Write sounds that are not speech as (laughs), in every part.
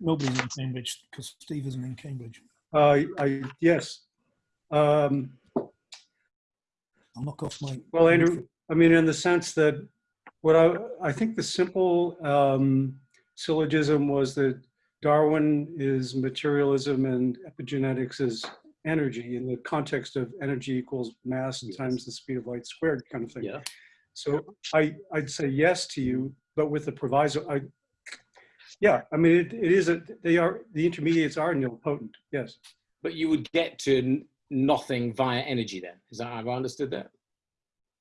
Nobody's in Cambridge because Steve isn't in Cambridge. Uh, I, yes. Um, I'll knock off my. Well, Andrew, I mean, in the sense that what I, I think the simple um, syllogism was that Darwin is materialism and epigenetics is energy in the context of energy equals mass Yes. times the speed of light squared kind of thing. Yeah. So I, I'd say yes to you, but with the proviso, I, yeah, I mean, it, it is, a they are, the intermediates are nilpotent, yes. But you would get to nothing via energy then. Is that have I understood that?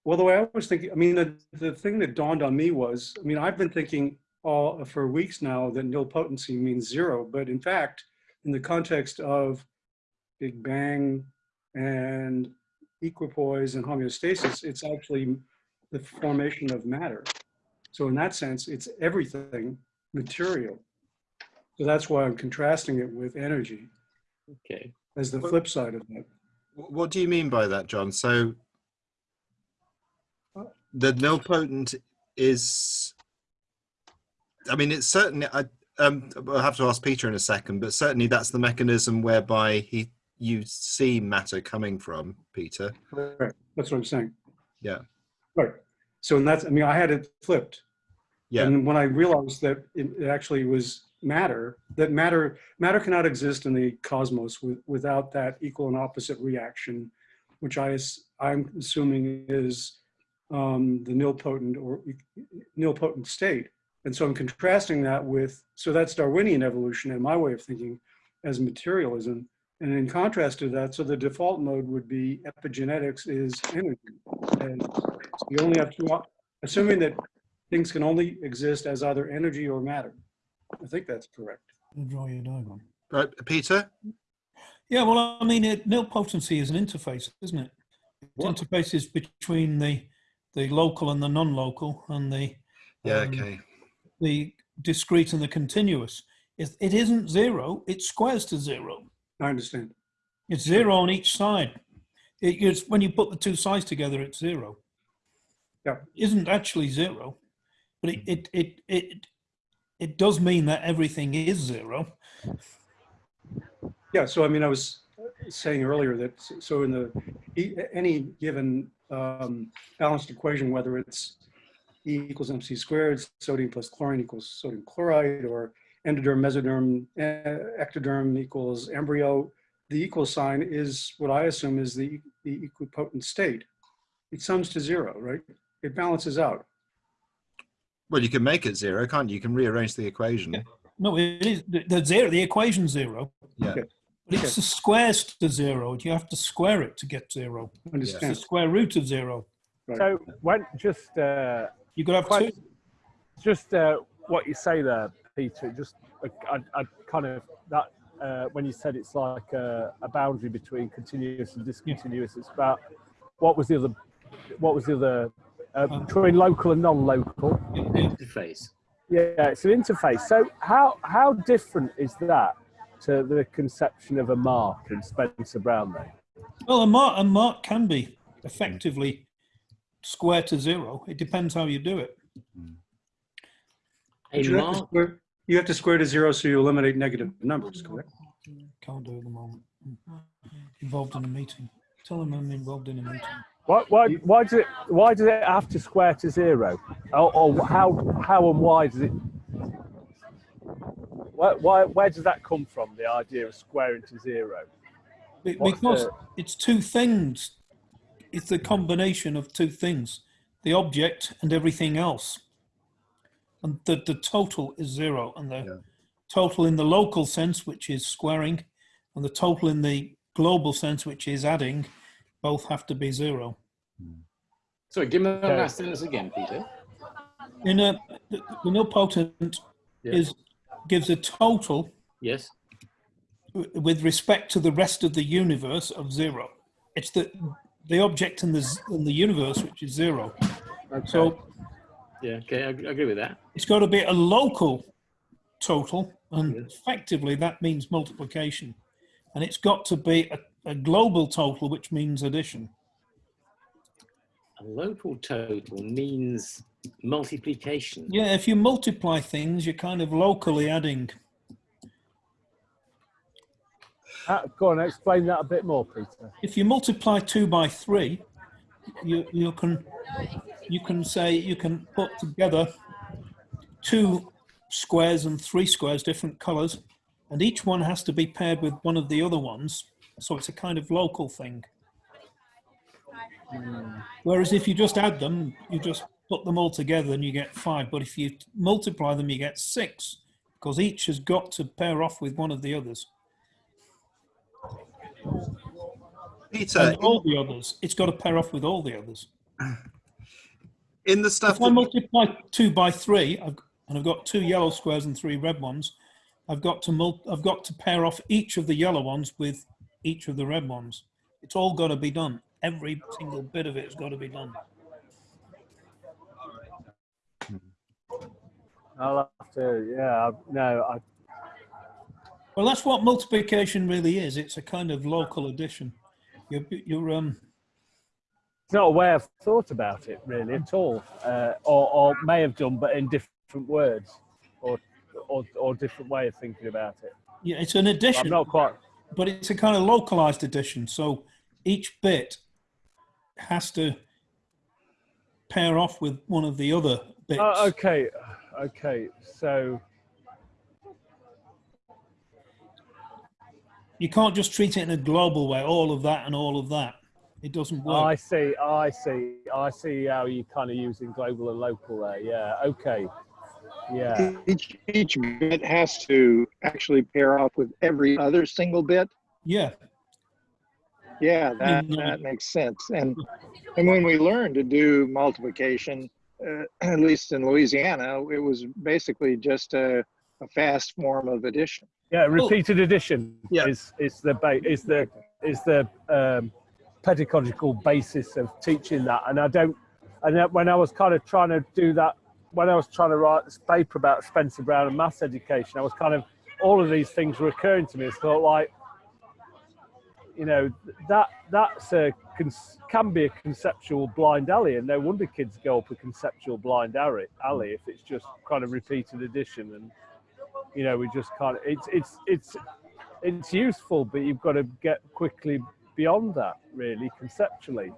Well, the way I was thinking, I mean, the, the thing that dawned on me was, I mean, I've been thinking all for weeks now that nilpotency means zero, but in fact, in the context of Big Bang and equipoise and homeostasis, it's actually the formation of matter. So in that sense, it's everything material. So that's why I'm contrasting it with energy Okay. as the Well- flip side of that. What do you mean by that, John? So the nilpotent is. I mean, it's certainly. I um, I'll have to ask Peter in a second, but certainly that's the mechanism whereby he you see matter coming from, Peter. Right, that's what I'm saying. Yeah. Right. So and that's, I mean, I had it flipped. Yeah. And when I realized that it actually was matter, that matter, matter cannot exist in the cosmos with, without that equal and opposite reaction, which I, I'm assuming is um, the nilpotent or nilpotent state. And so I'm contrasting that with, so that's Darwinian evolution in my way of thinking as materialism. And in contrast to that, so the default mode would be epigenetics is energy. And you only have two, assuming that things can only exist as either energy or matter. I think that's correct. I'll draw you a diagram. Right, Peter? Yeah, well, I mean, it, nil potency is an interface, isn't it? It What? interfaces between the the local and the non-local, and the Yeah, um, okay. the discrete and the continuous. It, it isn't zero; it squares to zero. I understand. It's zero on each side. It, it's when you put the two sides together, it's zero. Yeah. It isn't actually zero, but it it it it, it does mean that everything is zero. Yeah, so I mean, I was saying earlier that, so in the, any given um, balanced equation, whether it's E equals MC squared, sodium plus chlorine equals sodium chloride, or endoderm, mesoderm, ectoderm equals embryo, the equal sign is what I assume is the, the equipotent state. It sums to zero, right? It balances out. Well, you can make it zero, can't you? You can rearrange the equation. Yeah. No, it is the, the zero. The equation zero. Yeah. Okay. But it's the squares to zero. You have to square it to get zero. It's the Understand? square root of zero. Right. So when just uh, You could have Quite- two. just uh, what you say there, Peter. Just I, I, I kind of that uh, when you said it's like a, a boundary between continuous and discontinuous. It's about what was the other what was the other uh, Uh, between local and non-local. Interface. Yeah, it's an interface. So how how different is that to the conception of a mark and Spencer Brown then? Well, a mark, a mark can be effectively square to zero. It depends how you do it. A But you have to square- You have to square to zero so you eliminate negative numbers, correct? Can't do it at the moment. Involved in a meeting. Tell them I'm involved in a meeting. Why, why, why does it why does it have to square to zero? Or, or how how and why does it? Why, why where does that come from? The idea of squaring to zero. What's Because the- it's two things. It's the combination of two things, the object and everything else. And the, the total is zero. And the Yeah. total in the local sense, which is squaring, and the total in the global sense, which is adding, both have to be zero. Sorry, give me the Okay. last sentence again, Peter. In a, the, the nilpotent Yeah. is gives a total Yes. with respect to the rest of the universe of zero. It's the the object in the in the universe which is zero. So Yeah. Okay. I, I agree with that. it's got to be a local total, and Yes. effectively that means multiplication, and it's got to be a, a global total, which means addition. A local total means multiplication. Yeah, if you multiply things, you're kind of locally adding, Uh, go on, explain that a bit more, Peter. if you multiply two by three, you you can you can say you can put together two squares and three squares, different colours, and each one has to be paired with one of the other ones. So it's a kind of local thing. Whereas if you just add them, you just put them all together and you get five. But if you multiply them, you get six because each has got to pair off with one of the others. Peter, And all the others, it's got to pair off with all the others. (clears throat) in the stuff If I multiply two by three, I've, and I've got two yellow squares and three red ones, I've got to mul- I've got to pair off each of the yellow ones with each of the red ones. It's all got to be done. Every single bit of it has got to be done. I'll have to, yeah, I- no, I, Well, that's what multiplication really is. It's a kind of local addition. You're, you're um, it's not a way I've thought about it really at all, uh, or, or may have done, but in different words, or, or, or different way of thinking about it. yeah, it's an addition. I'm addition, not quite, but it's a kind of localized edition. So each bit has to pair off with one of the other bits. oh, okay, okay, so, You can't just treat it in a global way, all of that and all of that. It doesn't work. I see, I see, I see how you kind of using global and local there, yeah, okay, yeah. Each, each bit has to actually pair off with every other single bit. yeah, Yeah, that, that makes sense. And, and when we learned to do multiplication, uh, (clears throat) at least in Louisiana, it was basically just a, a fast form of addition. Yeah, repeated addition Yeah. is is the ba- is the is the um, pedagogical basis of teaching that. And I don't. And when I was kind of trying to do that, when I was trying to write this paper about Spencer Brown and maths education, I was kind of all of these things were occurring to me. It's thought like, you know, that that's a can be a conceptual blind alley, and no wonder kids go up a conceptual blind alley, alley if it's just kind of repeated addition and you know we just can't it's it's it's it's useful but you've got to get quickly beyond that really conceptually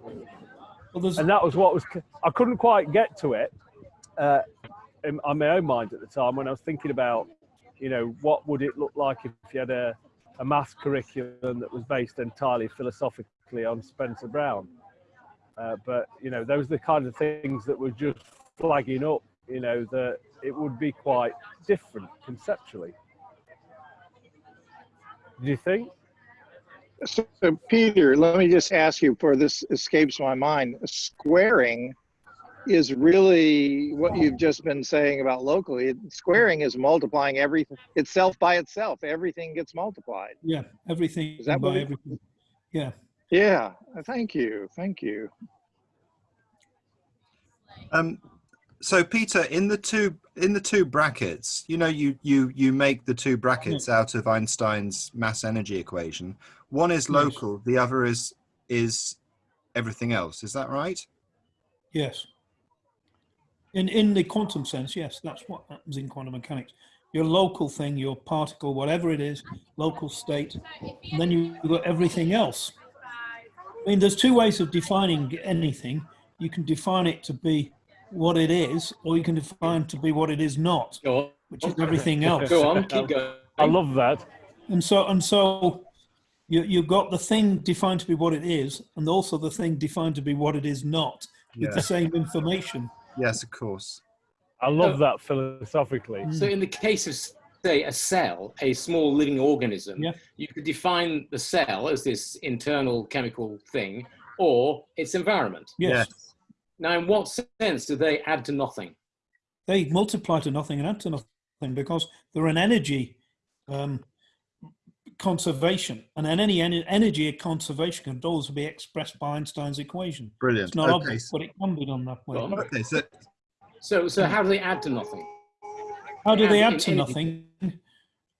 well, and that was what was i couldn't quite get to it uh, in, on my own mind at the time when i was thinking about you know what would it look like if you had a, a maths curriculum that was based entirely philosophically on spencer brown? Uh, but you know those are the kind of things that were just flagging up you know that it would be quite different conceptually. Do you think? So Peter, let me just ask you for this escapes my mind. Squaring is really what you've just been saying about locally. Squaring is multiplying everything itself by itself. Everything gets multiplied. yeah, everything Is that by everything. Yeah, Yeah. Thank you. Thank you. um, so Peter, in the two in the two brackets, you know, you you you make the two brackets out of Einstein's mass energy equation. One is Yes. local, the other is is everything else. Is that right? yes. In in the quantum sense, yes, that's what happens in quantum mechanics. Your local thing, your particle, whatever it is, local state, and then you've got everything else. I mean, there's two ways of defining anything. You can define it to be what it is, or you can define it to be what it is not, which is everything else. Go on, keep going. i love that And so, and so, you you've got the thing defined to be what it is, and also the thing defined to be what it is not, with Yeah. the same information. Yes, of course. i love that philosophically So in the case of, say, a cell, a small living organism, Yeah. you could define the cell as this internal chemical thing or its environment. Yes, Now, in what sense do they add to nothing? they multiply to nothing and add to nothing because they're an energy um, conservation, and then any en- energy conservation can always be expressed by Einstein's equation. Brilliant. It's not okay, obvious, but it can be done that way. Well, okay, so So, so how do they add to nothing? How do they Yeah, add to nothing?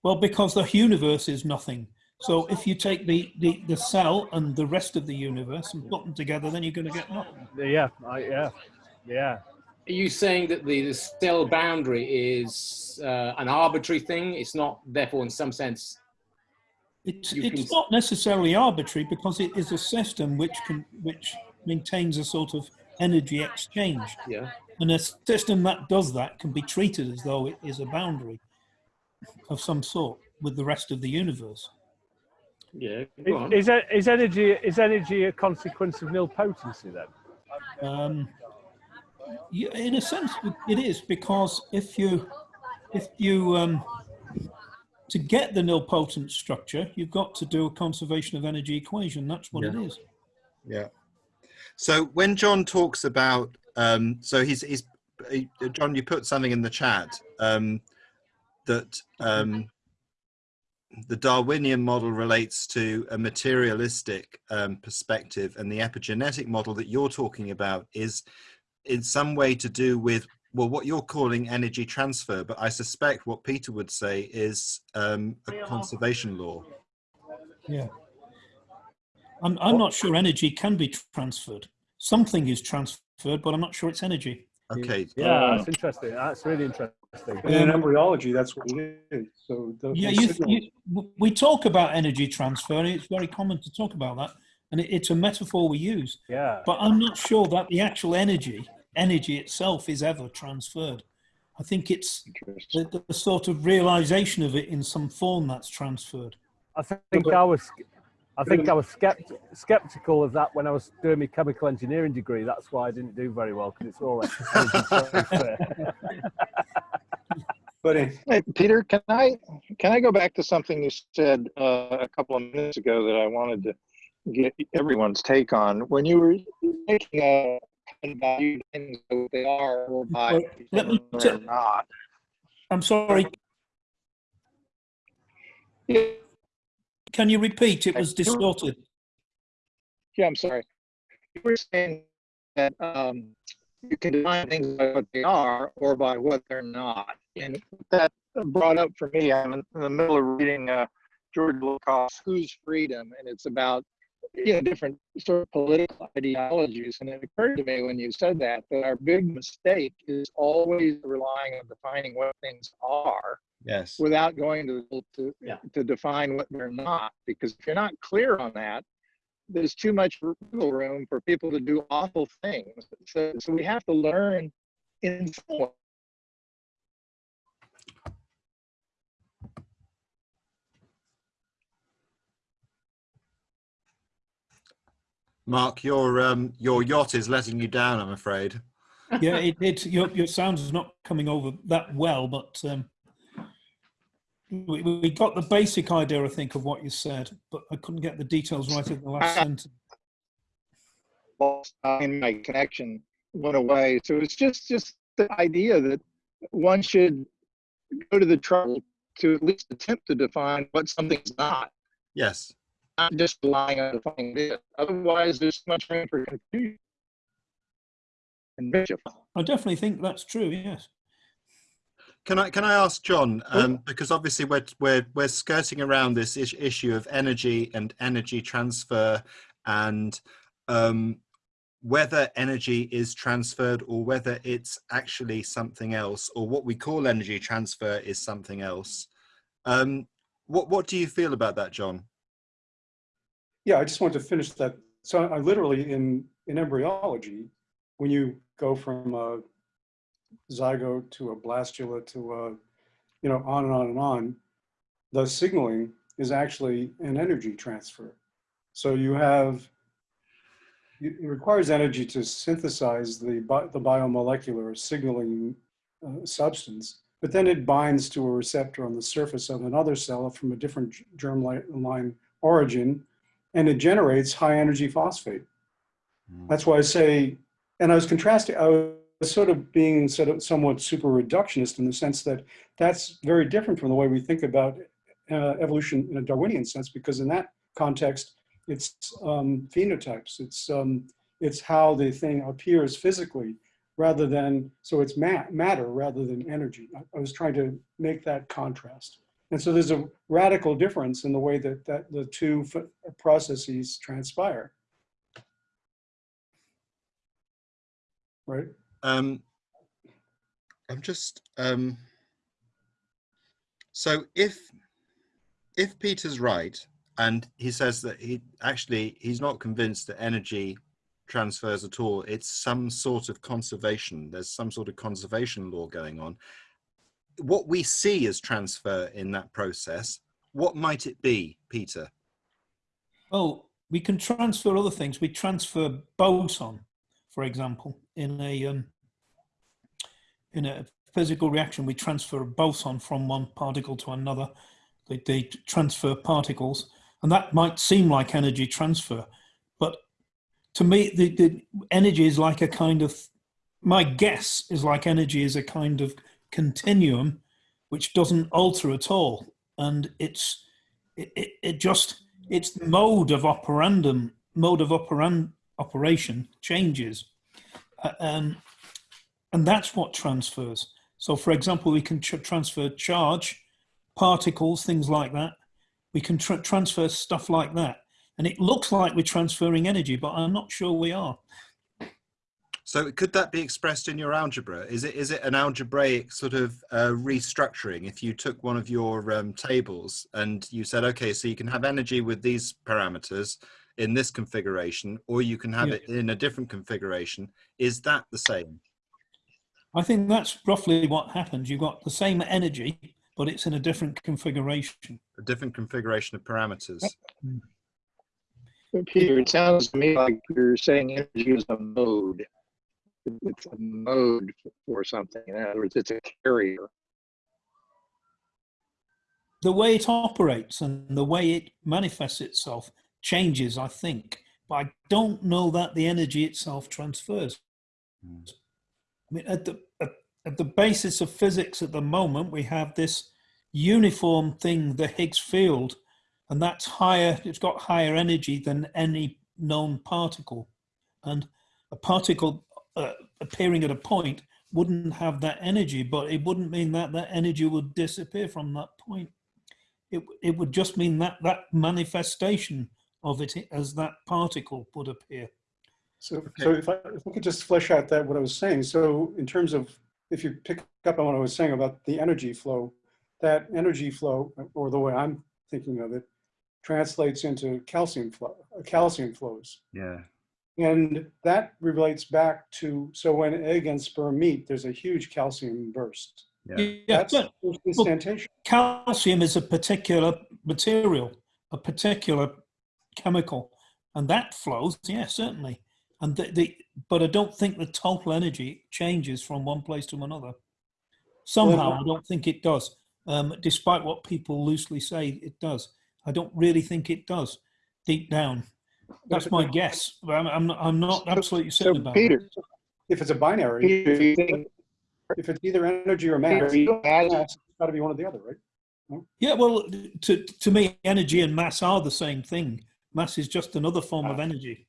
Well, because the universe is nothing. So if you take the, the, the cell and the rest of the universe and put them together, then you're going to get nothing. yeah I, yeah yeah Are you saying that the, the cell boundary is uh, an arbitrary thing? It's not, therefore, in some sense, It's, You it's can- not necessarily arbitrary because it is a system which can, which maintains a sort of energy exchange. Yeah. And a system that does that can be treated as though it is a boundary of some sort with the rest of the universe. Yeah. Go on. Is, is, is energy is energy a consequence of nil potency then? Um, yeah, in a sense, it- it is because if you, if you, um, to get the nilpotent structure, you've got to do a conservation of energy equation. That's what it is. Yeah. So when John talks about, um, so he's, he's, he- John, you put something in the chat um, that um, the Darwinian model relates to a materialistic um, perspective, and the epigenetic model that you're talking about is in some way to do with well what you're calling energy transfer but i suspect what peter would say is um, a conservation law Yeah. I'm, I'm not sure energy can be transferred. Something is transferred, but I'm not sure it's energy. okay Yeah, that's interesting. That's really interesting. And in embryology, that's what it is. So the, Yeah, the you, you, we talk about energy transfer, and it's very common to talk about that, and it, it's a metaphor we use. Yeah. But I'm not sure that the actual energy, energy itself, is ever transferred. I think it's the, the sort of realization of it in some form that's transferred. I think I was, I think I was skept, skeptical of that when I was doing my chemical engineering degree. That's why I didn't do very well because it's all exercise. (laughs) (laughs) but Hey, Peter, can I can I go back to something you said uh, a couple of minutes ago that I wanted to get everyone's take on when you were making a value things what they are or by let me or not. I'm sorry, Yeah, can you repeat? It was distorted. yeah, I'm sorry. You were saying that um, you can define things by what they are or by what they're not, and that brought up for me. I'm in the middle of reading uh, George Lakoff's "Whose Freedom," and it's about you know different sort of political ideologies. And it occurred to me when you said that that our big mistake is always relying on defining what things are yes without going to to, Yeah. to define what they're not. Because if you're not clear on that, there's too much room for people to do awful things. So, so we have to learn in some mark your um your yacht is letting you down i'm afraid Yeah, (laughs) it, it your, your sound is not coming over that well, but um, we, we got the basic idea, I think, of what you said, but I couldn't get the details right at the last (laughs) sentence. and my connection went away. So it's just just the idea that one should go to the trouble to at least attempt to define what something's not, yes not just relying on defining it. Otherwise, there's so much room for confusion and mischief. I definitely think that's true. Yes. Can I can I ask John um, because obviously we're we're we're skirting around this is- issue of energy and energy transfer and um, whether energy is transferred or whether it's actually something else or what we call energy transfer is something else. Um, what what do you feel about that, John? Yeah, I just wanted to finish that. So I literally in in embryology, when you go from a zygote to a blastula to a, you know, on and on and on, the signaling is actually an energy transfer. So you have, it requires energy to synthesize the, bi- the biomolecular signaling uh, substance, but then it binds to a receptor on the surface of another cell from a different germline origin, and it generates high energy phosphate. That's why I say, and I was contrasting, I was sort of being sort of somewhat super reductionist in the sense that that's very different from the way we think about uh, evolution in a Darwinian sense, because in that context, it's um, phenotypes, it's, um, it's how the thing appears physically rather than, so it's ma matter rather than energy. I, I was trying to make that contrast. And so there's a radical difference in the way that, that the two processes transpire. Right? Um, I'm just um, so if if Peter's right and he says that he actually he's not convinced that energy transfers at all. It's some sort of conservation. There's some sort of conservation law going on. What we see as transfer in that process, what might it be, Peter? Well, we can transfer other things. We transfer boson, for example, in a um, in a physical reaction. We transfer a boson from one particle to another. They, they transfer particles, and that might seem like energy transfer, but to me, the, the energy is like a kind of. My guess is like energy is a kind of continuum, which doesn't alter at all, and it's it, it, it just its mode of operandum, mode of operand, operation changes. Uh, um, and that's what transfers. So for example, we can tr transfer charge, particles, things like that. We can tr transfer stuff like that. And it looks like we're transferring energy, but I'm not sure we are. So could that be expressed in your algebra? Is it is it an algebraic sort of uh, restructuring? If you took one of your um, tables and you said, okay, so you can have energy with these parameters in this configuration, or you can have Yeah. it in a different configuration. Is that the same? I think that's roughly what happens. You've got the same energy, but it's in a different configuration. A different configuration of parameters. Peter, it sounds to me like you're saying energy is a mode. It's a mode for something. In other words, it's a carrier. The way it operates and the way it manifests itself changes, I think. But I don't know that the energy itself transfers. Mm. I mean, at the at, at the basis of physics at the moment, we have this uniform thing, the Higgs field, and that's higher. It's got higher energy than any known particle, and a particle uh, appearing at a point wouldn't have that energy, but it wouldn't mean that that energy would disappear from that point. It it would just mean that that manifestation of it as that particle would appear. So, so if I, if we could just flesh out that, what I was saying. So in terms of, if you pick up on what I was saying about the energy flow, that energy flow, or the way I'm thinking of it, translates into calcium flow, uh, calcium flows. Yeah. And that relates back to, so when egg and sperm meet, there's a huge calcium burst. Yeah. Yeah, That's but instantaneous. calcium is a particular material, a particular chemical, and that flows, yeah, certainly. And the, the but I don't think the total energy changes from one place to another. Somehow, I don't think it does. Um, despite what people loosely say it does, I don't really think it does. Deep down, that's my guess. But I'm, I'm not. I'm not absolutely certain So about it. If it's a binary, Peter, you think, if it's either energy or mass, Peter, you imagine it's got to be one or the other, right? Yeah, well, to to me, energy and mass are the same thing. Mass is just another form of energy,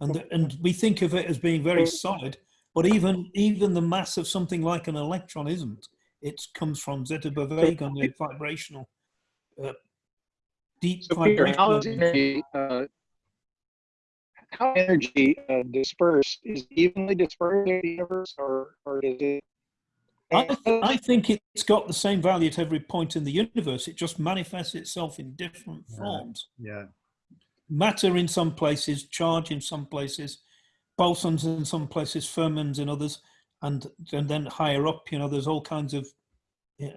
and and we think of it as being very solid. But even even the mass of something like an electron isn't. It comes from Zitterbewegung, the vibrational, uh, deep So Peter, how is vibrational. energy, uh, how energy uh, dispersed is evenly dispersed in the universe, or or is it? I, I think it's got the same value at every point in the universe. It just manifests itself in different Yeah. forms. Yeah. matter in some places, charge in some places, bosons in some places, fermions in others, and and then higher up, you know, there's all kinds of yeah,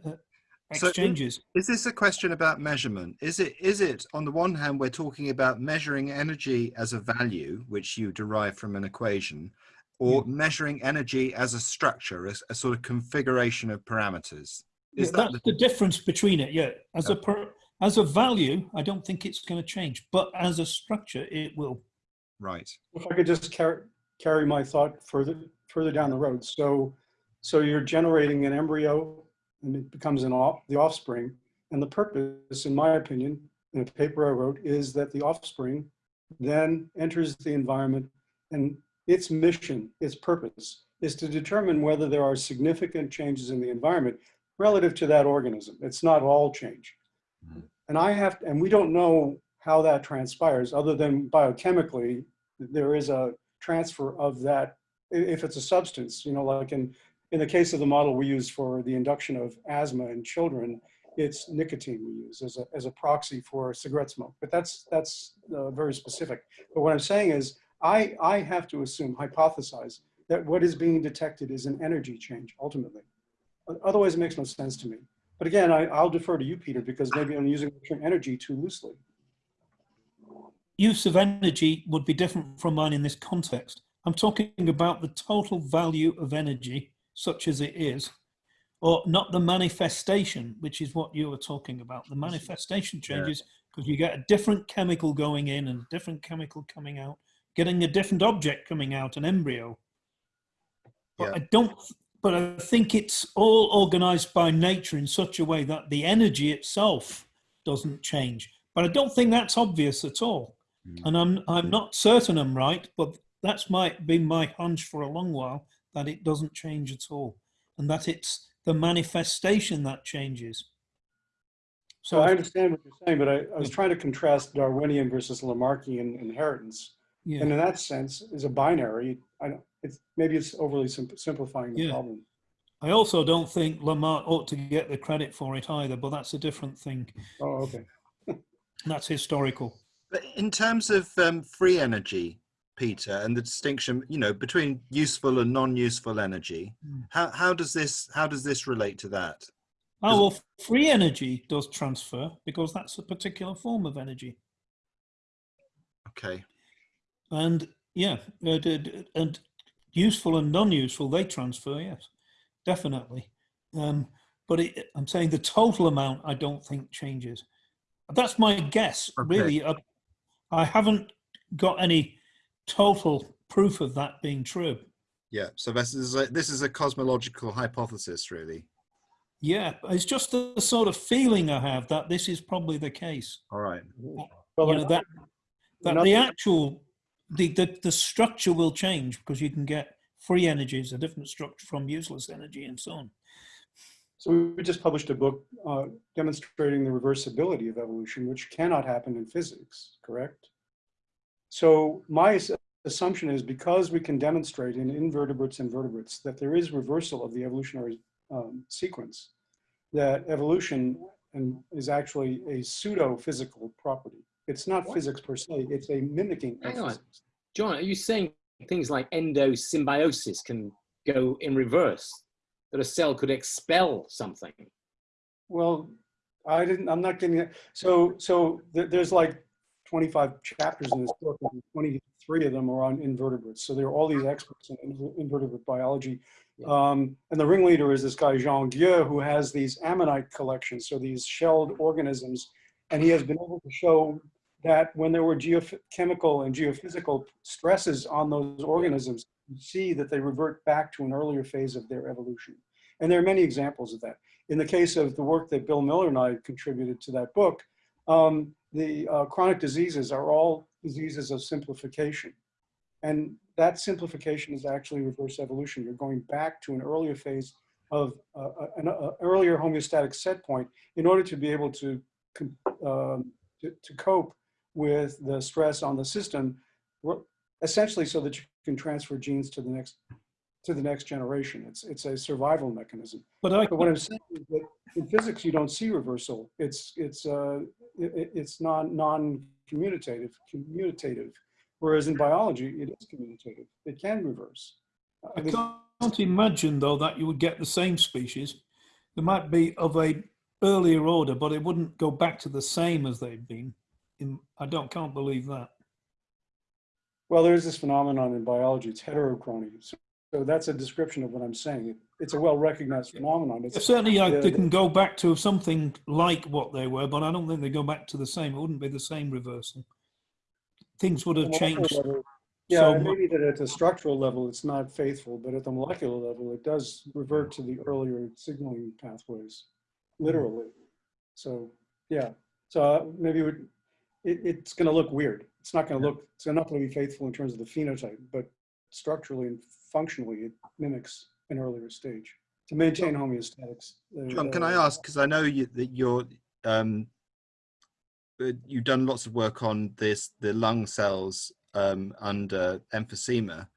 uh, So in- exchanges. Is this a question about measurement? Is it, is it, on the one hand, we're talking about measuring energy as a value, which you derive from an equation, or measuring energy as a structure, as a sort of configuration of parameters? Is Yeah, that that's the, the difference between it. Yeah, as a per, as a value, I don't think it's going to change, but as a structure, it will. right? If I could just carry, carry my thought further, further down the road. So, so you're generating an embryo and it becomes an off, the offspring. And the purpose, in my opinion, in a paper I wrote, is that the offspring then enters the environment and its mission, its purpose is to determine whether there are significant changes in the environment relative to that organism. It's not all change. Mhm. And I have, and we don't know how that transpires other than biochemically, there is a transfer of that, if it's a substance, you know, like in, in the case of the model we use for the induction of asthma in children, it's nicotine we use as a, as a proxy for cigarette smoke. But that's, that's uh, very specific. But what I'm saying is, I, I have to assume, hypothesize, that what is being detected is an energy change ultimately. Otherwise, it makes no sense to me. But again, I, I'll defer to you, Peter, because maybe I'm using the term energy too loosely. use of energy would be different from mine in this context. I'm talking about the total value of energy, such as it is, or not the manifestation, which is what you were talking about. The manifestation changes because you get a different chemical going in and a different chemical coming out, getting a different object coming out, an embryo. But Yeah. I don't, but I think it's all organized by nature in such a way that the energy itself doesn't change. But I don't think that's obvious at all. Mm. And I'm I'm mm. not certain I'm right, but that's might been my hunch for a long while that it doesn't change at all, and that it's the manifestation that changes. So So I understand what you're saying, but I, I was trying to contrast Darwinian versus Lamarckian inheritance. yeah, And in that sense, is a binary. I don't, it's, maybe it's overly sim- simplifying the Yeah. problem. I also don't think Lamarck ought to get the credit for it either, but that's a different thing. Oh, okay. (laughs) That's historical. But in terms of um, free energy, Peter, and the distinction, you know, between useful and non-useful energy, Mm. how how does this how does this relate to that? Oh well, free energy does transfer because that's a particular form of energy. Okay. And yeah, uh, and useful and non-useful, they transfer, yes, definitely. Um, but it, I'm saying the total amount, I don't think changes. That's my guess, Okay. really. I, I haven't got any total proof of that being true. Yeah. So this is a, this is a cosmological hypothesis, really. Yeah, it's just the sort of feeling I have that this is probably the case. All right. Well, you know, that that the actual the, the the structure will change because you can get free energy is a different structure from useless energy and so on. So we just published a book uh, demonstrating the reversibility of evolution, which cannot happen in physics, correct? So my assumption is because we can demonstrate in invertebrates and vertebrates that there is reversal of the evolutionary um, sequence, that evolution and is actually a pseudo-physical property. It's not What? physics per se, it's a mimicking Hang on. physics. John, are you saying things like endosymbiosis can go in reverse? That a cell could expel something? Well, I didn't, I'm not getting it. So, so there, there's like 25 chapters in this book, and 23 of them are on invertebrates. So there are all these experts in invertebrate biology. Yeah. Um, and the ringleader is this guy, Jean Guex, who has these ammonite collections, so these shelled organisms. And he has been able to show that when there were geochemical and geophysical stresses on those organisms, you see that they revert back to an earlier phase of their evolution. And there are many examples of that in the case of the work that Bill Miller and I contributed to that book, um, the uh, chronic diseases are all diseases of simplification. And that simplification is actually reverse evolution. You're going back to an earlier phase of uh, an uh, earlier homeostatic set point in order to be able to, um, to, to cope with the stress on the system, essentially so that you can transfer genes to the next to the next generation. It's it's a survival mechanism. But I But what I'm saying is that in physics, you don't see reversal. It's, it's, uh, it, it- it's non, non-commutative, commutative. Whereas in biology, it is commutative. It can reverse. I can't imagine though that you would get the same species. There might be of a earlier order, but it wouldn't go back to the same as they've been. In, I don't can't believe that. Well, there's this phenomenon in biology, it's heterochrony. So, so that's a description of what I'm saying. It's a well-recognized phenomenon. It's, Certainly, I, they the- can go back to something like what they were, but I don't think they go back to the same. It wouldn't be the same reversal. Things would have changed. level- Yeah, so maybe that at the structural level, it's not faithful, but at the molecular level, it does revert to the earlier signaling pathways, literally. So, yeah, so uh, maybe it, would- it, it's gonna look weird. It's not gonna look, it's not gonna be faithful in terms of the phenotype, but structurally and functionally, it mimics an earlier stage to maintain homeostatics. uh, John, can I uh, ask, because I know you, that you're, um, uh, you've done lots of work on this, the lung cells um, under emphysema,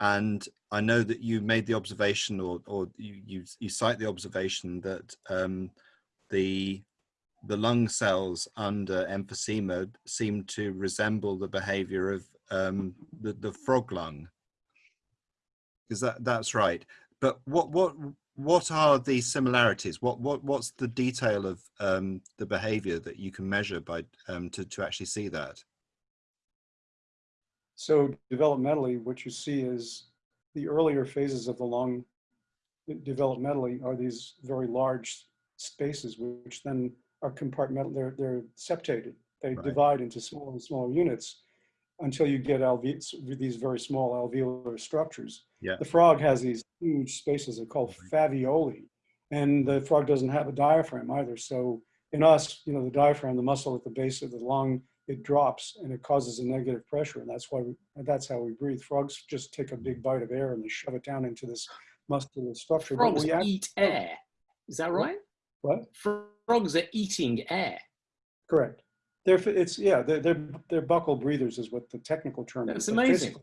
and I know that you made the observation, or or you you, you cite the observation that um, the the lung cells under emphysema seem to resemble the behavior of um, the, the frog lung. Is that that's right? But what what what are the similarities? What what what's the detail of um, the behavior that you can measure by um, to to actually see that? So developmentally, what you see is the earlier phases of the lung developmentally are these very large spaces, which then are compartmental, they're, they're septated. They Right. divide into smaller and smaller units until you get alve these very small alveolar structures. Yeah. The frog has these huge spaces, they're called mm-hmm. faveoli. And the frog doesn't have a diaphragm either. So in us, you know, the diaphragm, the muscle at the base of the lung, it drops and it causes a negative pressure. And that's why, we, that's how we breathe. Frogs just take a big bite of air and they shove it down into this muscular structure. But Frogs we act- eat oh. air. Is that right? What? Frogs are eating air. Correct. They're, it's, yeah, they're, they're, they're buccal breathers is what the technical term is. It's amazing.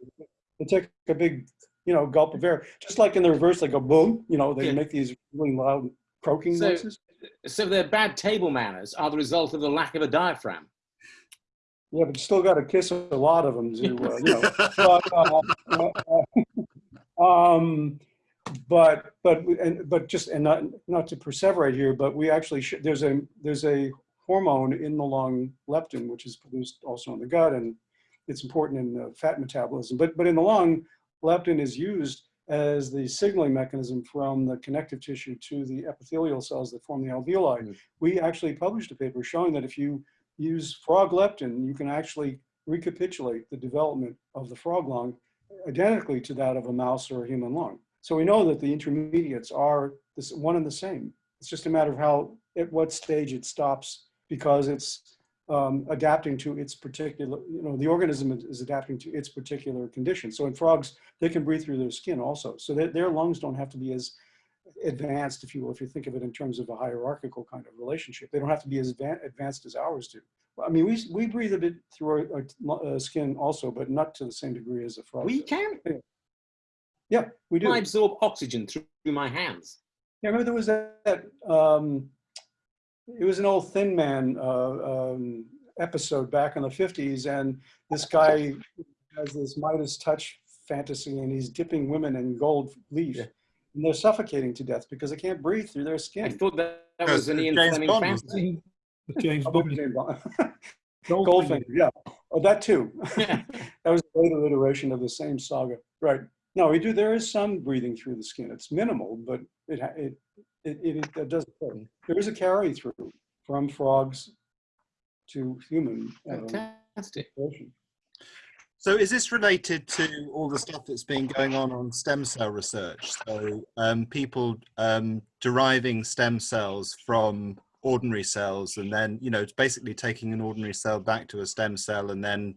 They take a big, you know, gulp of air, just like in the reverse, they go boom, you know, they Yeah. make these really loud croaking So- noises. So their bad table manners are the result of the lack of a diaphragm. Yeah, but you still got to kiss a lot of them to, uh, you know. (laughs) but, uh, uh, (laughs) um, but but and but just and not not to perseverate here, but we actually there's a there's a hormone in the lung, leptin, which is produced also in the gut, and it's important in uh, fat metabolism. But but in the lung, leptin is used as the signaling mechanism from the connective tissue to the epithelial cells that form the alveoli. Mm. We actually published a paper showing that if you use frog leptin, you can actually recapitulate the development of the frog lung identically to that of a mouse or a human lung. So we know that the intermediates are this one and the same. It's just a matter of how, at what stage it stops because it's um, adapting to its particular, you know, the organism is- adapting to its particular condition. So in frogs, they can breathe through their skin also. So their, their lungs don't have to be as advanced, if you will, if you think of it in terms of a hierarchical kind of relationship. They don't have to be as advanced as ours do. I mean, we, we breathe a bit through our, our uh, skin also, but not to the same degree as a frog. We can. Yeah, we do. I absorb oxygen through my hands. Yeah, remember there was that, that, um, it was an old Thin Man uh, um, episode back in the 50s, and this guy has this Midas touch fantasy, and he's dipping women in gold leaf, Yeah. and they're suffocating to death because they can't breathe through their skin. I thought that, that was an it's Ian James Fleming Bond, fantasy. James Oh, (laughs) Bond. James Bond. (laughs) Goldfinger. Goldfinger, yeah. Oh, that too. Yeah. (laughs) that was a later iteration of the same saga. Right. No, we do. There is some breathing through the skin. It's minimal, but it it it, it, it does occur. There is a carry through from frogs to human. um, Fantastic. evolution. So is this related to all the stuff that's been going on on stem cell research? So um, people um, deriving stem cells from ordinary cells and then, you know, it's basically taking an ordinary cell back to a stem cell and then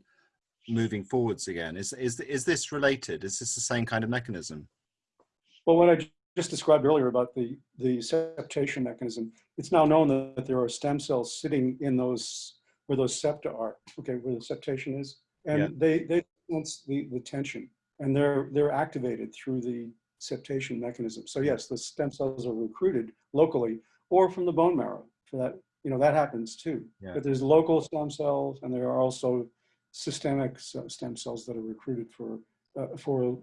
moving forwards again. Is, is, is this related? Is this the same kind of mechanism? Well, what I ju- just described earlier about the the septation mechanism, it's now known that there are stem cells sitting in those where those septa are. Okay, where the septation is, and Yeah. they they sense the the tension, and they're they're activated through the septation mechanism. So yes, the stem cells are recruited locally or from the bone marrow. For that, you know, that happens too. Yeah. But there's local stem cells, and there are also systemic stem cells that are recruited for uh, for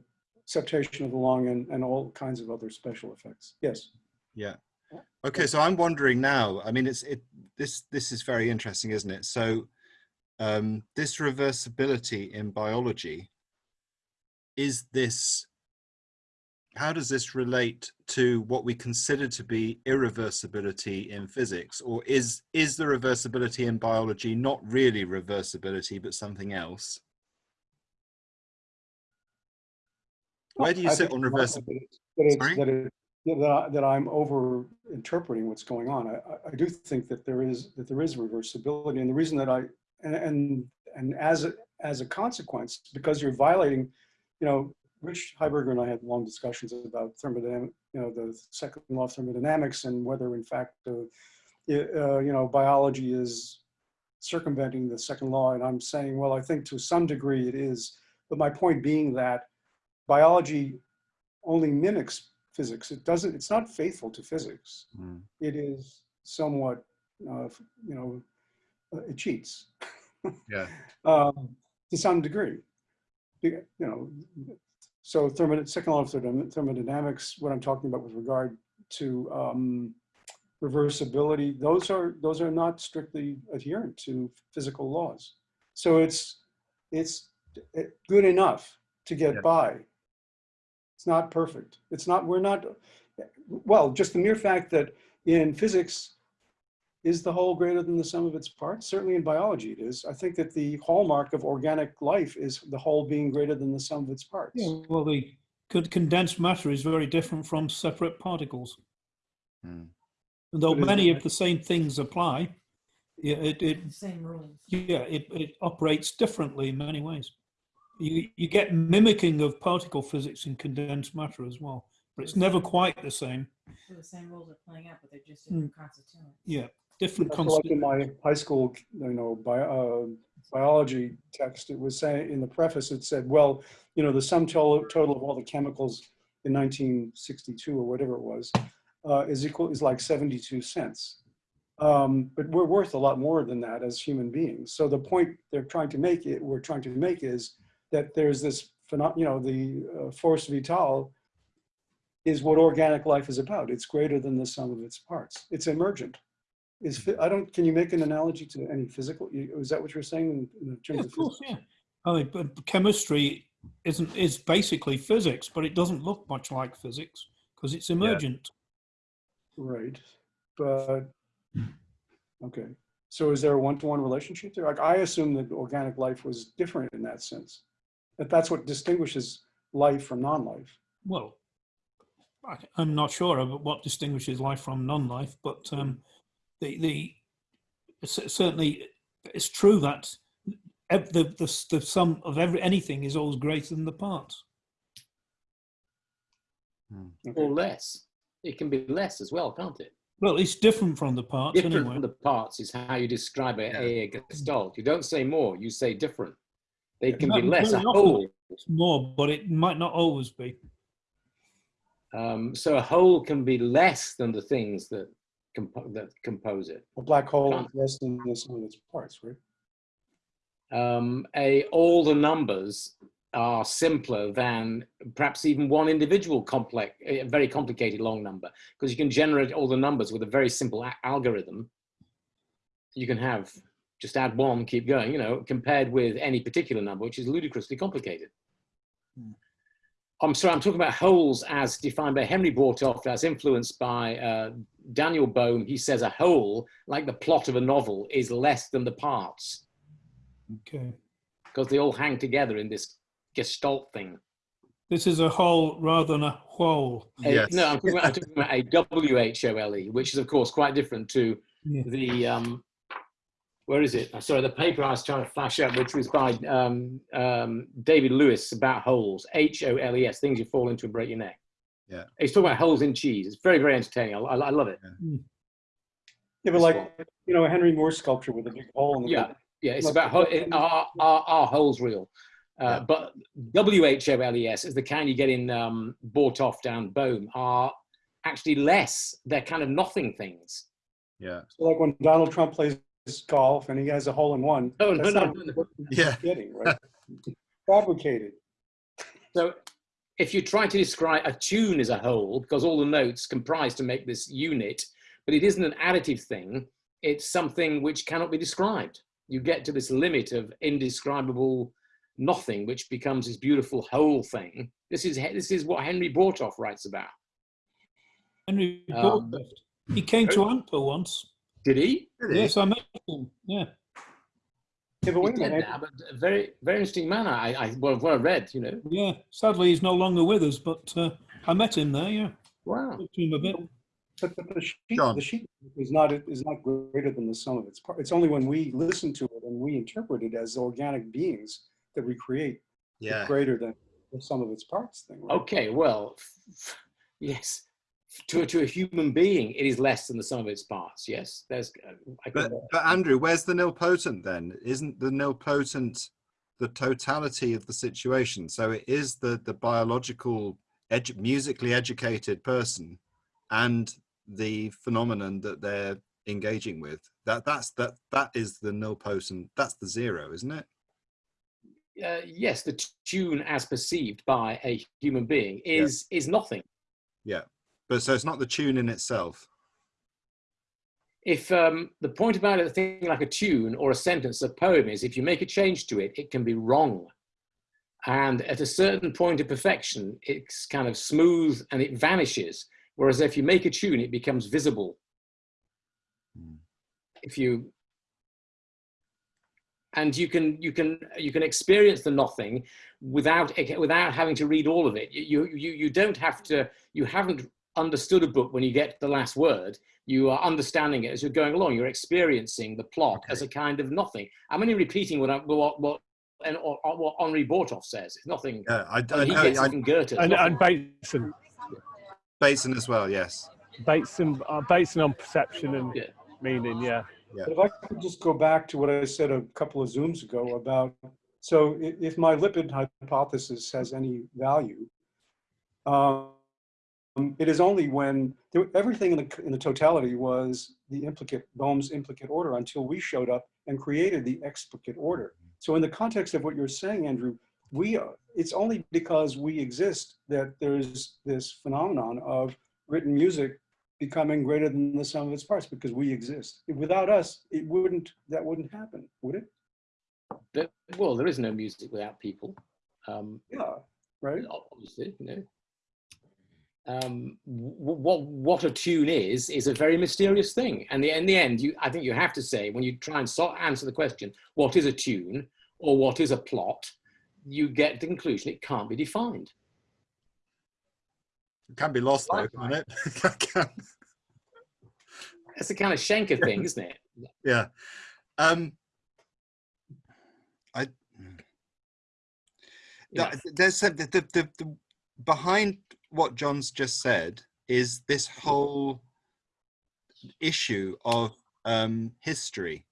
septation of the lung and, and all kinds of other special effects. Yes. Yeah. Okay, so I'm wondering now. I mean, it's it. This this is very interesting, isn't it? So, um, this reversibility in biology is this. How does this relate to what we consider to be irreversibility in physics, or is is the reversibility in biology not really reversibility but something else? Where do you I sit on it's reversi- That, it's, that, it's, Sorry? that, it, that, I, that I'm over interpreting what's going on. I, I- do think that there is that there is reversibility, and the reason that I and and, and as a, as a consequence, because you're violating, you know, Rich Heiberger and I had long discussions about thermodynamic, you know, the second law of thermodynamics and whether in fact, uh, uh, you know, biology is circumventing the second law. And I'm saying, well, I think to some degree it is. But my point being that biology only mimics physics. It doesn't, it's not faithful to physics. Mm. It is somewhat, uh, you know, uh, it cheats (laughs) Yeah. um, to some degree. You know, so thermod second law of thermodynamics, what I'm talking about with regard to um, reversibility, those are those are not strictly adherent to physical laws. So it's it's good enough to get Yeah. by. It's not perfect. It's not. We're not. Well, just the mere fact that in physics is the whole greater than the sum of its parts? Certainly in biology it is. I think that the hallmark of organic life is the whole being greater than the sum of its parts. Yeah, well, the con- condensed matter is very different from separate particles. Hmm. And though But many of the same things apply, yeah, it, it Same rules. yeah, it, it operates differently in many ways. You, you get mimicking of particle physics in condensed matter as well, but it's never quite the same. So the same rules are playing out, but they're just Mm. different constituents. Yeah, different That's like in my high school, you know, bi- uh, biology text, it was saying, in the preface, it said, well, you know, the sum total, total of all the chemicals in 1962 or whatever it was, uh, is equal, is like 72 cents. Um, but we're worth a lot more than that as human beings. So the point they're trying to make it, we're trying to make is that there's this you know, the uh, force vital is what organic life is about. It's greater than the sum of its parts. It's emergent. Is, I don't, can you make an analogy to any physical, is that what you're saying in- in Yeah, terms of of course, physics? yeah. I mean, but chemistry isn't is basically physics, but it doesn't look much like physics because it's emergent. Right, but, okay. So is there a one-to-one relationship there? Like, I assume that organic life was different in that sense. That that's what distinguishes life from non-life. Well, I, I'm not sure of what distinguishes life from non-life, but um, the the certainly it's true that the, the the sum of every anything is always greater than the parts. Okay. or less. It can be less as well, can't it? Well, it's different from the parts Different anyway. from the parts is how you describe a, Yeah. a gestalt. You don't say more, you say different. They can be less. A often whole, It's more, but it might not always be. um, so a whole can be less than the things that compo- that compose it. A black hole is less than the sum of its parts, right? um, a, all the numbers are simpler than perhaps even one individual complex, a very complicated long number, because you can generate all the numbers with a very simple algorithm. You can have just add one, keep going, you know, compared with any particular number, which is ludicrously complicated. I'm sorry, I'm talking about wholes as defined by Henry Bortoft, as influenced by uh, Daniel Bohm. He says a whole, like the plot of a novel, is less than the parts Okay. because they all hang together in this gestalt thing. This is a whole rather than a whole. A- Yes. No, I'm talking, about, I'm talking about a W-H-O-L-E, which is of course quite different to Yeah. the, um, where is it? Uh, Sorry, the paper I was trying to flash up, which was by um, um, David Lewis about holes, H-O-L-E-S, things you fall into and break your neck. Yeah. He's talking about holes in cheese. It's very, very entertaining. I, I, I love it. Yeah, but like, you know, a Henry Moore sculpture with a big hole in the Yeah. middle. Yeah, it's Look, about ho- it- are, are, are holes real? Uh, Yeah. But W-H-O-L-E-S is the kind you get in um, Bortoft down Bohm are actually less. They're kind of nothing things. Yeah. So like when Donald Trump plays golf and he has a hole in one. Oh, no, no, no, no. Yeah. Getting, right? (laughs) Fabricated. So if you try to describe a tune as a whole, because all the notes comprise to make this unit, but it isn't an additive thing, it's something which cannot be described. You get to this limit of indescribable nothing, which becomes this beautiful whole thing. This is, this is what Henry Bortoft writes about. Henry Um, Bortoft. He came to ANPA once. Did he? Really? Yes, I met him. Yeah. Yeah, but He's wait a dead minute. now, but a very, very interesting man. I, I, well, what I read, you know. Yeah. Sadly, he's no longer with us, but uh, I met him there. Yeah. Wow. Talked to him a bit. But the, the sheet, the sheet is not, is not greater than the sum of its parts. It's only when we listen to it and we interpret it as organic beings that we create Yeah. greater than the sum of its parts thing. right? Okay, well, (laughs) yes. To, to a human being, it is less than the sum of its parts. Yes, there's. uh, I But, but Andrew, where's the nilpotent then? Isn't the nilpotent the totality of the situation? So it is the the biological, edu- musically educated person, and the phenomenon that they're engaging with. That that's that that is the nilpotent. That's the zero, isn't it? uh, yes, the tune as perceived by a human being is is nothing. Yeah. But so it's not the tune in itself. If um, the point about a thing like a tune or a sentence, a poem is, if you make a change to it, it can be wrong. And at a certain point of perfection, it's kind of smooth and it vanishes. Whereas if you make a tune, it becomes visible. Hmm. If you and you can you can you can experience the nothing without without having to read all of it you you you don't have to you haven't understood a book when you get to the last word you are understanding it as you're going along you're experiencing the plot as a kind of nothing i'm only repeating what I, what what and or, or what henri bortoft says it's nothing Yeah, I, I I he know. gets I, it from goethe And, and Bateson, Bateson as well. Yes. Bateson, uh, Bateson on perception and Yeah. meaning. Yeah. But if I could just go back to what I said a couple of Zooms ago about, so if my lipid hypothesis has any value, um, it is only when there, everything in the, in the totality was the implicate, Bohm's implicate order until we showed up and created the explicate order. So in the context of what you're saying, Andrew, we are, it's only because we exist that there's this phenomenon of written music becoming greater than the sum of its parts because we exist. Without us, it wouldn't, that wouldn't happen, would it? But- well there is no music without people um, Yeah, right? obviously, you know. Um, what what a tune is is a very mysterious thing, and the, in the end, you I think you have to say when you try and so answer the question, what is a tune or what is a plot, you get the conclusion it can't be defined. It can be lost though, can't it? (laughs) That's the kind of Schenker thing, isn't it? yeah. Um, I there's some- the, the, the, the behind what John's just said is this whole issue of um, history.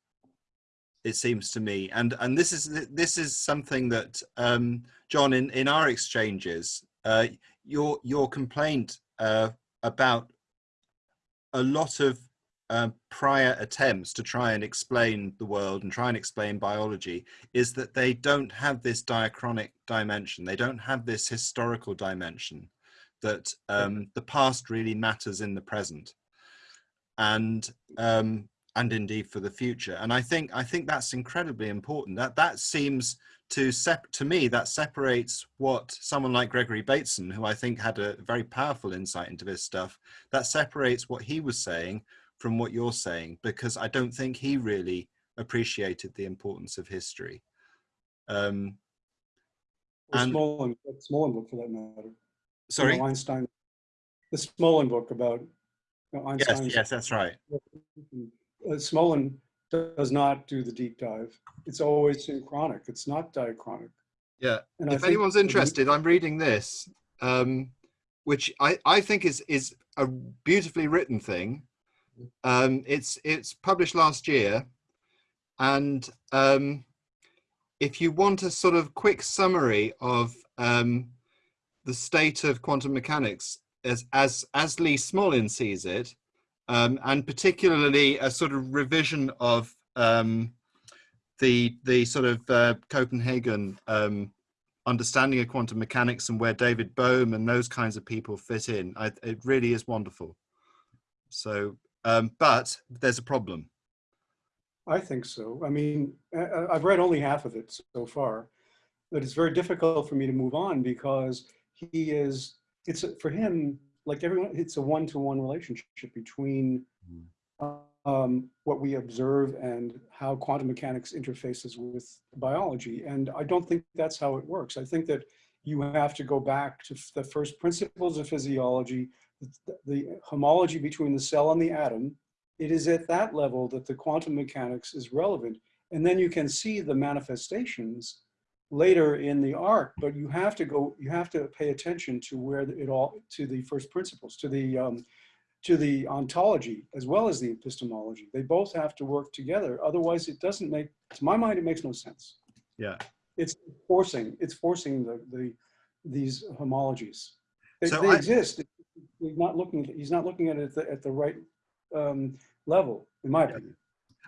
It seems to me, and and this is this is something that um, John in in our exchanges, uh, your your complaint uh, about a lot of um, prior attempts to try and explain the world and try and explain biology is that they don't have this diachronic dimension. They don't have this historical dimension that um, the past really matters in the present, and um, and indeed for the future. And I think I think that's incredibly important. That that seems to sep- to me that separates what someone like Gregory Bateson, who I think had a very powerful insight into this stuff, that separates what he was saying from what you're saying, because I don't think he really appreciated the importance of history. Um, Or And- Smolin book for that matter. You sorry. know, Einstein, the Smolin book about you know, Yes, yes, that's right. Uh, Smolin does not do the deep dive. It's always synchronic. It's not diachronic. Yeah. And if think anyone's interested, I'm reading this, um, which I, I think is is a beautifully written thing. Um, it's it's published last year, and um, if you want a sort of quick summary of um, the state of quantum mechanics as as as Lee Smolin sees it, um, and particularly a sort of revision of um, the the sort of uh, Copenhagen um, understanding of quantum mechanics and where David Bohm and those kinds of people fit in. I, it really is wonderful. So, um, but there's a problem. I think so. I mean, I've read only half of it so far, but it's very difficult for me to move on because he is, it's, a- for him, like everyone, it's a one-to-one relationship between um, what we observe and how quantum mechanics interfaces with biology. And I don't think that's how it works. I think that you have to go back to the first principles of physiology, the, the homology between the cell and the atom, it is at that level that the quantum mechanics is relevant. And then you can see the manifestations later in the arc, but you have to go, you have to pay attention to where it all, to the first principles, to the, um, to the ontology as well as the epistemology. They both have to work together. Otherwise it doesn't make, to my mind, it makes no sense. Yeah. It's forcing, it's forcing the, the, these homologies. They, So they I- exist. He's not looking, he's not looking at it at the, at the right um, level, in my opinion.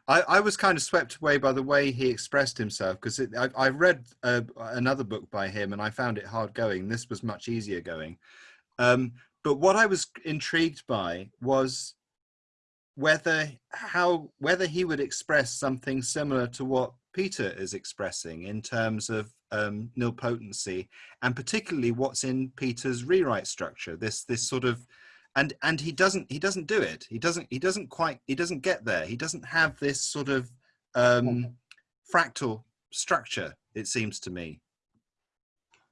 I, I was kind of swept away by the way he expressed himself because I, I read uh, another book by him and I found it hard going. This was much easier going. Um, but what I was intrigued by was whether how whether he would express something similar to what Peter is expressing in terms of um, nilpotency and particularly what's in Peter's rewrite structure. This this sort of and and he doesn't he doesn't do it. He doesn't he doesn't quite he doesn't get there. He doesn't have this sort of um fractal structure it seems to me.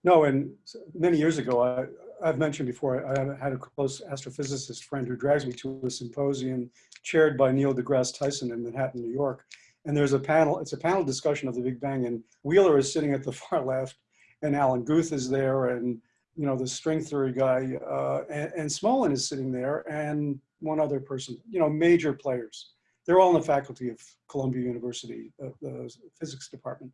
No, and many years ago, I, I've mentioned before, I had a close astrophysicist friend who drags me to a symposium chaired by Neil deGrasse Tyson in Manhattan, New York. And there's a panel, it's a panel discussion of the Big Bang and Wheeler is sitting at the (laughs) far left and Alan Guth is there and, you know, the string theory guy, uh, and, and Smolin is sitting there and one other person, you know, major players. They're all in the faculty of Columbia University, uh, the physics department.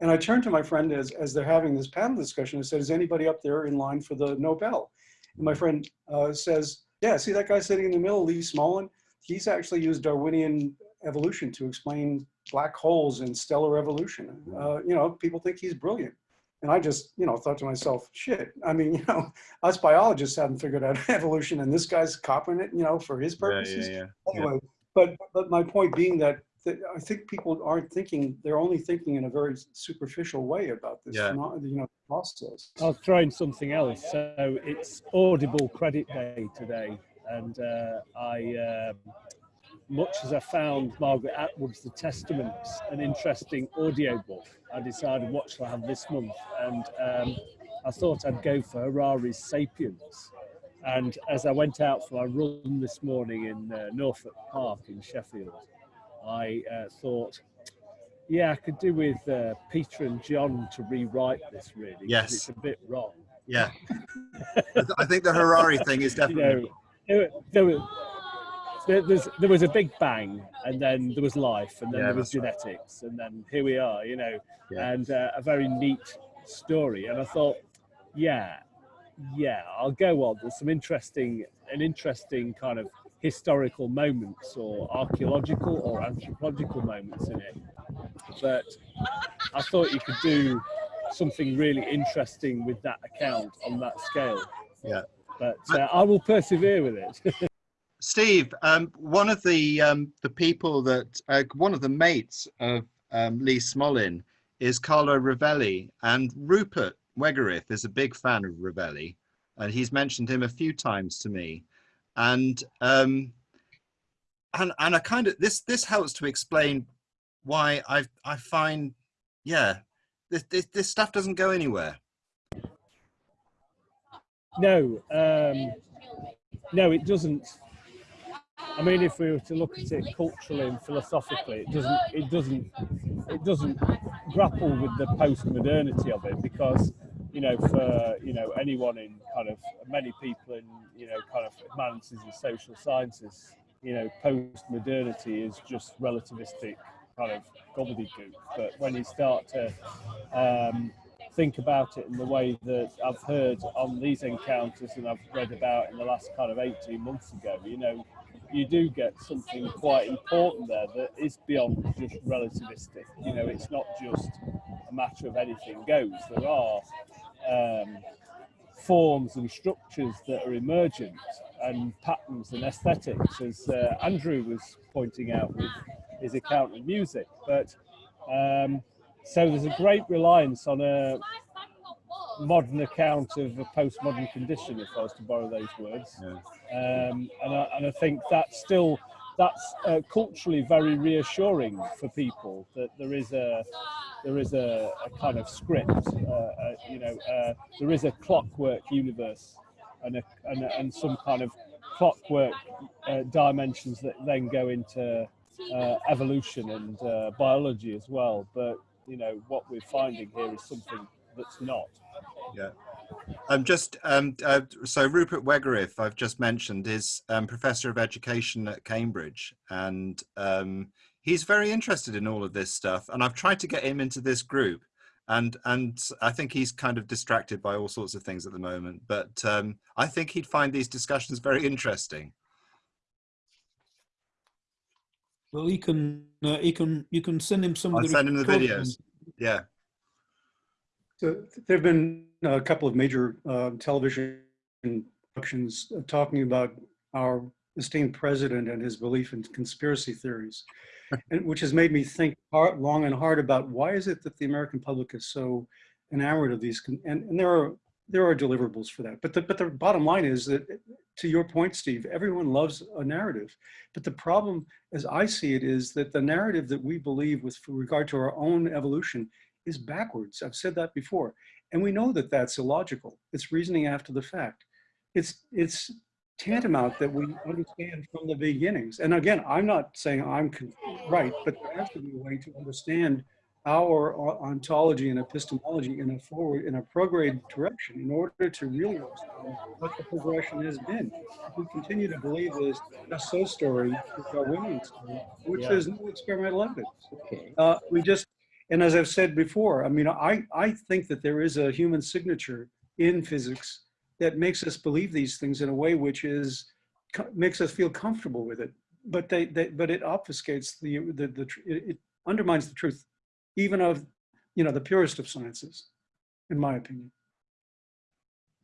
And I turned to my friend as, as they're having this panel discussion and said, is anybody up there in line for the Nobel? And my friend uh, says, yeah, see that guy sitting in the middle, Lee Smolin? He's actually used Darwinian evolution to explain black holes and stellar evolution. Uh, you know, people think he's brilliant. And I just, you know, thought to myself, shit, I mean, (laughs) you know, us biologists haven't figured out (laughs) evolution and this guy's copying it, you know, for his purposes yeah, anyway, but but my point being that, that I think people aren't thinking; they're only thinking in a very superficial way about this. Yeah. Not, you know, process. I'll throw in something else. So it's Audible Credit Day today, and uh, I, um, much as I found Margaret Atwood's The Testaments an interesting audiobook, I decided what shall I have this month, and um, I thought I'd go for Harari's *Sapiens*. And as I went out for my run this morning in uh, Norfolk Park in Sheffield, I uh, thought, yeah, I could do with uh, Peter and John to rewrite this really. Yes. It's a bit wrong. yeah (laughs) I, th- I think the harari thing is You definitely know, there, there, was, there, there's, there was a big bang and then there was life and then Yeah, there was that's right. genetics and then here we are, you know, Yeah. and uh, a very neat story. And I thought, yeah, yeah, I'll go on. There's some interesting, an interesting kind of historical moments or archaeological or anthropological moments in it. But I thought you could do something really interesting with that account on that scale. Yeah. But uh, I will persevere with it. (laughs) Steve, um, one of the um, the people that uh, one of the mates of um, Lee Smolin is Carlo Rovelli, and Rupert Wegerif is a big fan of Rovelli, and he's mentioned him a few times to me, and um, and and I kind of this this helps to explain why I I find yeah this this, this stuff doesn't go anywhere. no, um, no, it doesn't. I mean, if we were to look at it culturally and philosophically, it doesn't. It doesn't. It doesn't grapple with the post-modernity of it because, you know, for you know anyone in kind of many people in you know kind of humanities and social sciences, you know, post-modernity is just relativistic kind of gobbledygook. But when you start to um, think about it in the way that I've heard on these encounters and I've read about in the last kind of 18 months ago, you know, you do get something quite important there that is beyond just relativistic. You know, it's not just a matter of anything goes. There are um, forms and structures that are emergent and patterns and aesthetics, as uh, Andrew was pointing out with his account of music. But um, so there's a great reliance on a modern account of a postmodern condition, if I was to borrow those words. Um, and, I, and I think that's still that's uh, culturally very reassuring for people that there is a there is a, a kind of script, uh, uh, you know, uh, there is a clockwork universe and a, and, a, and some kind of clockwork uh, dimensions that then go into uh, evolution and uh, biology as well. But you know what we're finding here is something that's not. Um, just um, uh, so Rupert Wegerif, I've just mentioned, is um, professor of education at Cambridge, and um, he's very interested in all of this stuff. And I've tried to get him into this group, and and I think he's kind of distracted by all sorts of things at the moment. But um, I think he'd find these discussions very interesting. Well, he can, uh, he can, you can send him some of I'll the. send him the videos. Yeah. So there have been a couple of major uh, television productions uh, talking about our esteemed president and his belief in conspiracy theories, (laughs) and which has made me think hard, long and hard about why is it that the American public is so enamored of these, and, and there are there are deliverables for that. But the but the bottom line is that, to your point, Steve, everyone loves a narrative, but the problem, as I see it, is that the narrative that we believe with regard to our own evolution is backwards. I've said that before. And we know that that's illogical. It's reasoning after the fact. It's, it's tantamount that we understand from the beginnings. And again, I'm not saying I'm right, but there has to be a way to understand our ontology and epistemology in a forward, in a prograde direction in order to really understand what the progression has been. If we continue to believe this just so story, the Darwinian story, which Yeah. there's no experimental evidence. Okay. Uh, we just, and as I've said before, I mean, I, I think that there is a human signature in physics that makes us believe these things in a way which is, makes us feel comfortable with it. But they, they but it obfuscates the, the, the, it it undermines the truth, even of, you know, the purest of sciences, in my opinion.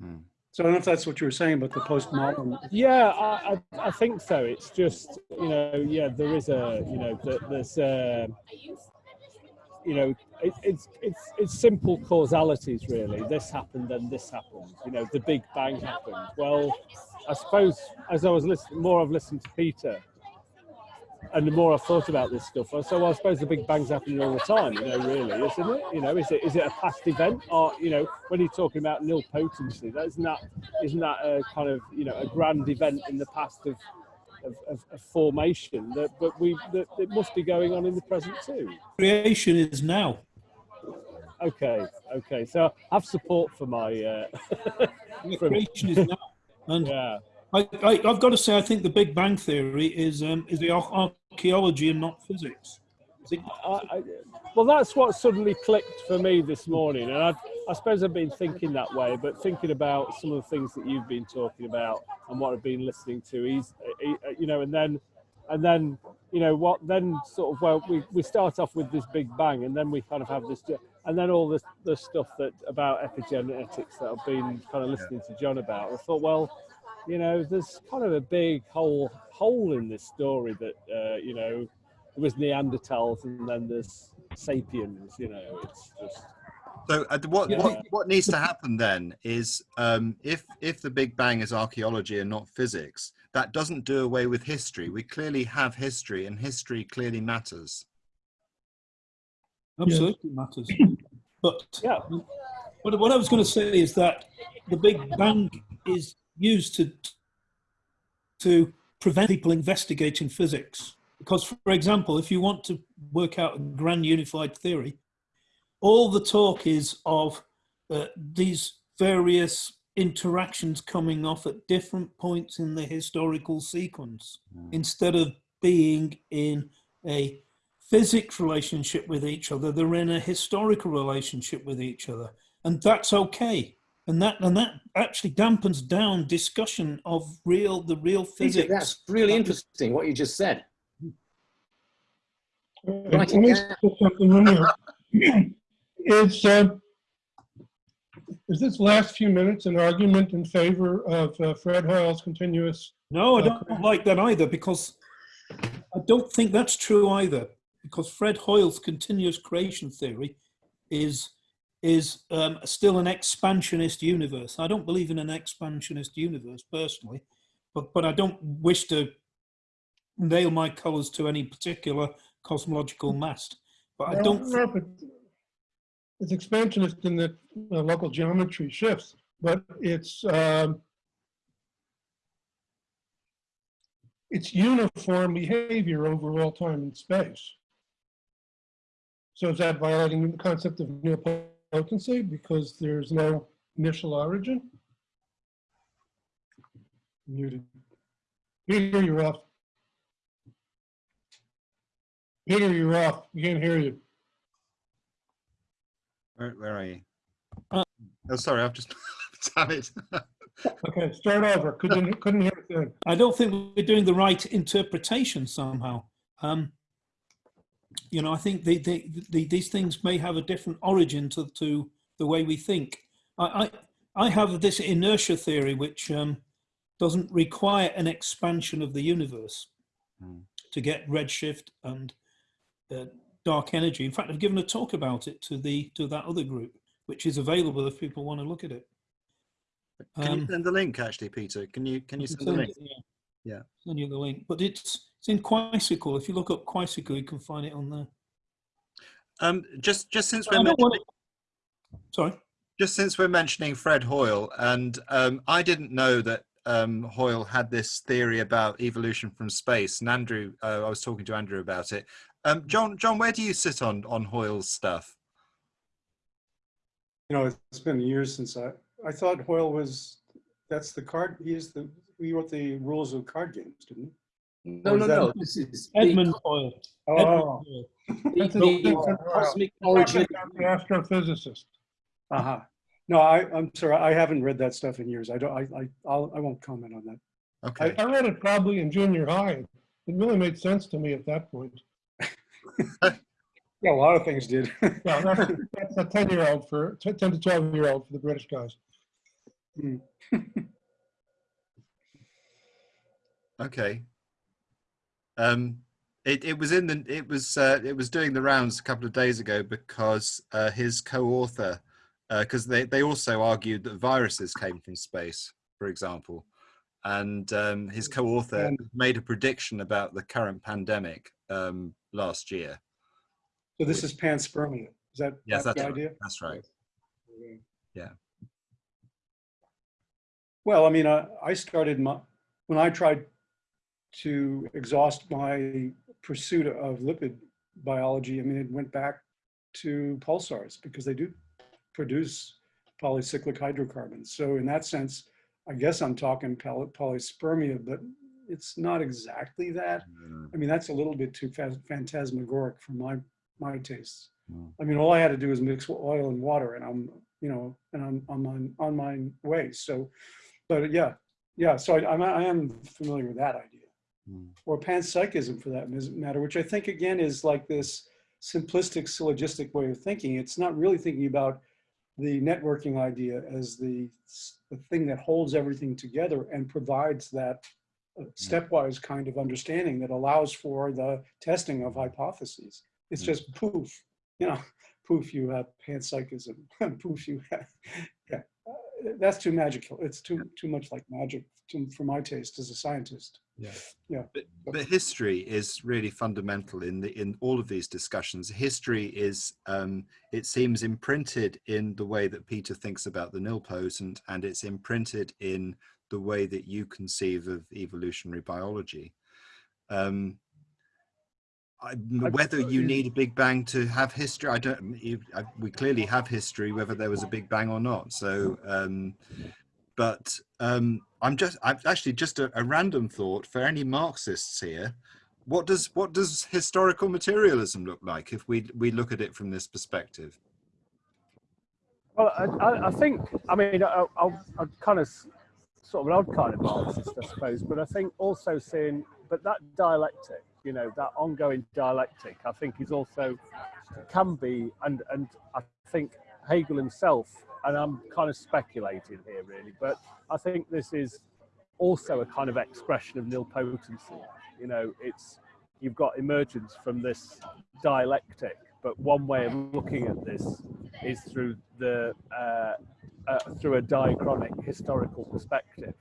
Hmm. So I don't know if that's what you were saying, but the postmodern, Yeah, I, I, I think so. It's just, you know, yeah, there is a, you know, th- there's, uh, you know, it, it's it's it's simple causalities really. This happened and this happened. You know, the Big Bang happened. Well, I suppose as I was listening, more I've listened to Peter, and the more I've thought about this stuff, I so well, I suppose the Big Bang's happening all the time. You know, really, isn't it? You know, is it is it a past event or you know, when you're talking about nil potency, that isn't that isn't that a kind of you know a grand event in the past of of, of, of formation that but we that it must be going on in the present too. Creation is now. Okay, okay. So I have support for my uh, (laughs) Creation is now. And yeah. I, I, I've got to say, I think the Big Bang Theory is um, is the archaeology and not physics. Is it- I, I, well, that's what suddenly clicked for me this morning, and I, I suppose I've been thinking that way, but thinking about some of the things that you've been talking about and what I've been listening to, he's, he, you know, and then, and then, you know, what then sort of well, we, we start off with this Big Bang, and then we kind of have this, and then all this the stuff that about epigenetics that I've been kind of listening to John about. I thought, well, you know, there's kind of a big hole hole in this story that uh, you know there was Neanderthals and then there's sapiens. You know, it's just So uh, what, Yeah. what what needs to happen then is um, if if the Big Bang is archaeology and not physics, that doesn't do away with history. We clearly have history, and history clearly matters. absolutely matters. (laughs) But yeah, But what I was going to say is that the Big Bang is used to to prevent people investigating physics. Because, for example, if you want to work out a grand unified theory, all the talk is of uh, these various interactions coming off at different points in the historical sequence instead of being in a physics relationship with each other they're in a historical relationship with each other and that's okay and that and that actually dampens down discussion of real the real physics that's really interesting what you just said. Right, (laughs) yeah. Put something in here. Is, uh, is this last few minutes an argument in favor of uh, Fred Hoyle's continuous? no i don't like that either because i don't think that's true either because fred hoyle's continuous creation theory is is um, still an expansionist universe i don't believe in an expansionist universe personally but but i don't wish to nail my colors to any particular cosmological mast but i don't no, but It's expansionist in that uh, local geometry shifts, but it's, um, it's uniform behavior over all time and space. So is that violating the concept of nilpotency because there's no initial origin? muted. Peter, you're off. Peter, you're off. We can't hear you. Where, where are you? Uh, oh, sorry, I've just (laughs) damn it. Okay, start over. Couldn't, couldn't hear a thing. I don't think we're doing the right interpretation somehow. Um, you know, I think the, the, the, these things may have a different origin to, to the way we think. I, I, I have this inertia theory, which um, doesn't require an expansion of the universe Hmm. to get redshift and uh, dark energy. In fact, I've given a talk about it to the to that other group, which is available if people want to look at it. Can Um, you send the link, actually, Peter? Can you can you can send the link? it, yeah. Yeah. Send you the link, but it's it's in Quisicle. If you look up Quisicle, you can find it on there. Um, just just since we're mentioning, Sorry. just since we're mentioning Fred Hoyle, and um, I didn't know that um, Hoyle had this theory about evolution from space. And Andrew, uh, I was talking to Andrew about it. Um, John, John, where do you sit on on Hoyle's stuff? You know, it's been years since I, I thought Hoyle was, that's the card, he is the, he wrote the rules of card games, didn't he? No, no, no. This is Edmund Hoyle. he? Edmund Oh, (laughs) Hoyle. the, the cosmic origin. Astrophysicist. uh-huh. No, I, I'm sorry, I haven't read that stuff in years. I don't, I, I, I'll, I won't comment on that. Okay. I read it probably in junior high. It really made sense to me at that point. (laughs) Yeah, a lot of things did. (laughs) Yeah, that's, that's a ten-year-old for, ten to twelve-year-old for the British guys. (laughs) Okay. Um, it, it was in the it was uh, it was doing the rounds a couple of days ago because uh, his co-author because they they also argued that viruses came from space, for example, and um, his co-author made a prediction about the current pandemic um, last year. So this is panspermia. Is that Yes, that's that's the right. idea? That's right. Yeah. Well, I mean, I, I started my, when I tried to exhaust my pursuit of lipid biology, I mean, it went back to pulsars because they do produce polycyclic hydrocarbons. So in that sense, I guess I'm talking poly- polyspermia, but it's not exactly that. Mm, I mean, that's a little bit too phantasmagoric for my, my tastes. Mm. I mean, all I had to do was mix oil and water and I'm, you know, and I'm, on, on my way. So, but yeah, yeah. So I, I'm, I am familiar with that idea mm. or panpsychism for that matter, which I think again is like this simplistic syllogistic way of thinking. It's not really thinking about the networking idea as the, the thing that holds everything together and provides that stepwise kind of understanding that allows for the testing of hypotheses. It's Mm. just poof, you know, (laughs) poof, you have panpsychism, (laughs) poof, you have, yeah. Uh, That's too magical. It's too, too much like magic to, for my taste as a scientist. Yeah. But, but history is really fundamental in the in all of these discussions. History is, um, it seems, imprinted in the way that Peter thinks about the nilpotent, and it's imprinted in the way that you conceive of evolutionary biology. Um, I, whether you need a big bang to have history, I don't. You, I, we clearly have history, whether there was a big bang or not. So. Um, but um, I'm just I'm actually just a, a random thought for any Marxists here. What does what does historical materialism look like if we we look at it from this perspective? Well, I, I, think, I mean, I, I'll, I'm kind of sort of an odd kind of Marxist, I suppose, but I think also seeing, but that dialectic, you know, that ongoing dialectic, I think is also, can be, and, and I think Hegel himself, and I'm kind of speculating here really, but I think this is also a kind of expression of nilpotency. You know, it's, you've got emergence from this dialectic, but one way of looking at this is through the uh, uh, through a diachronic historical perspective.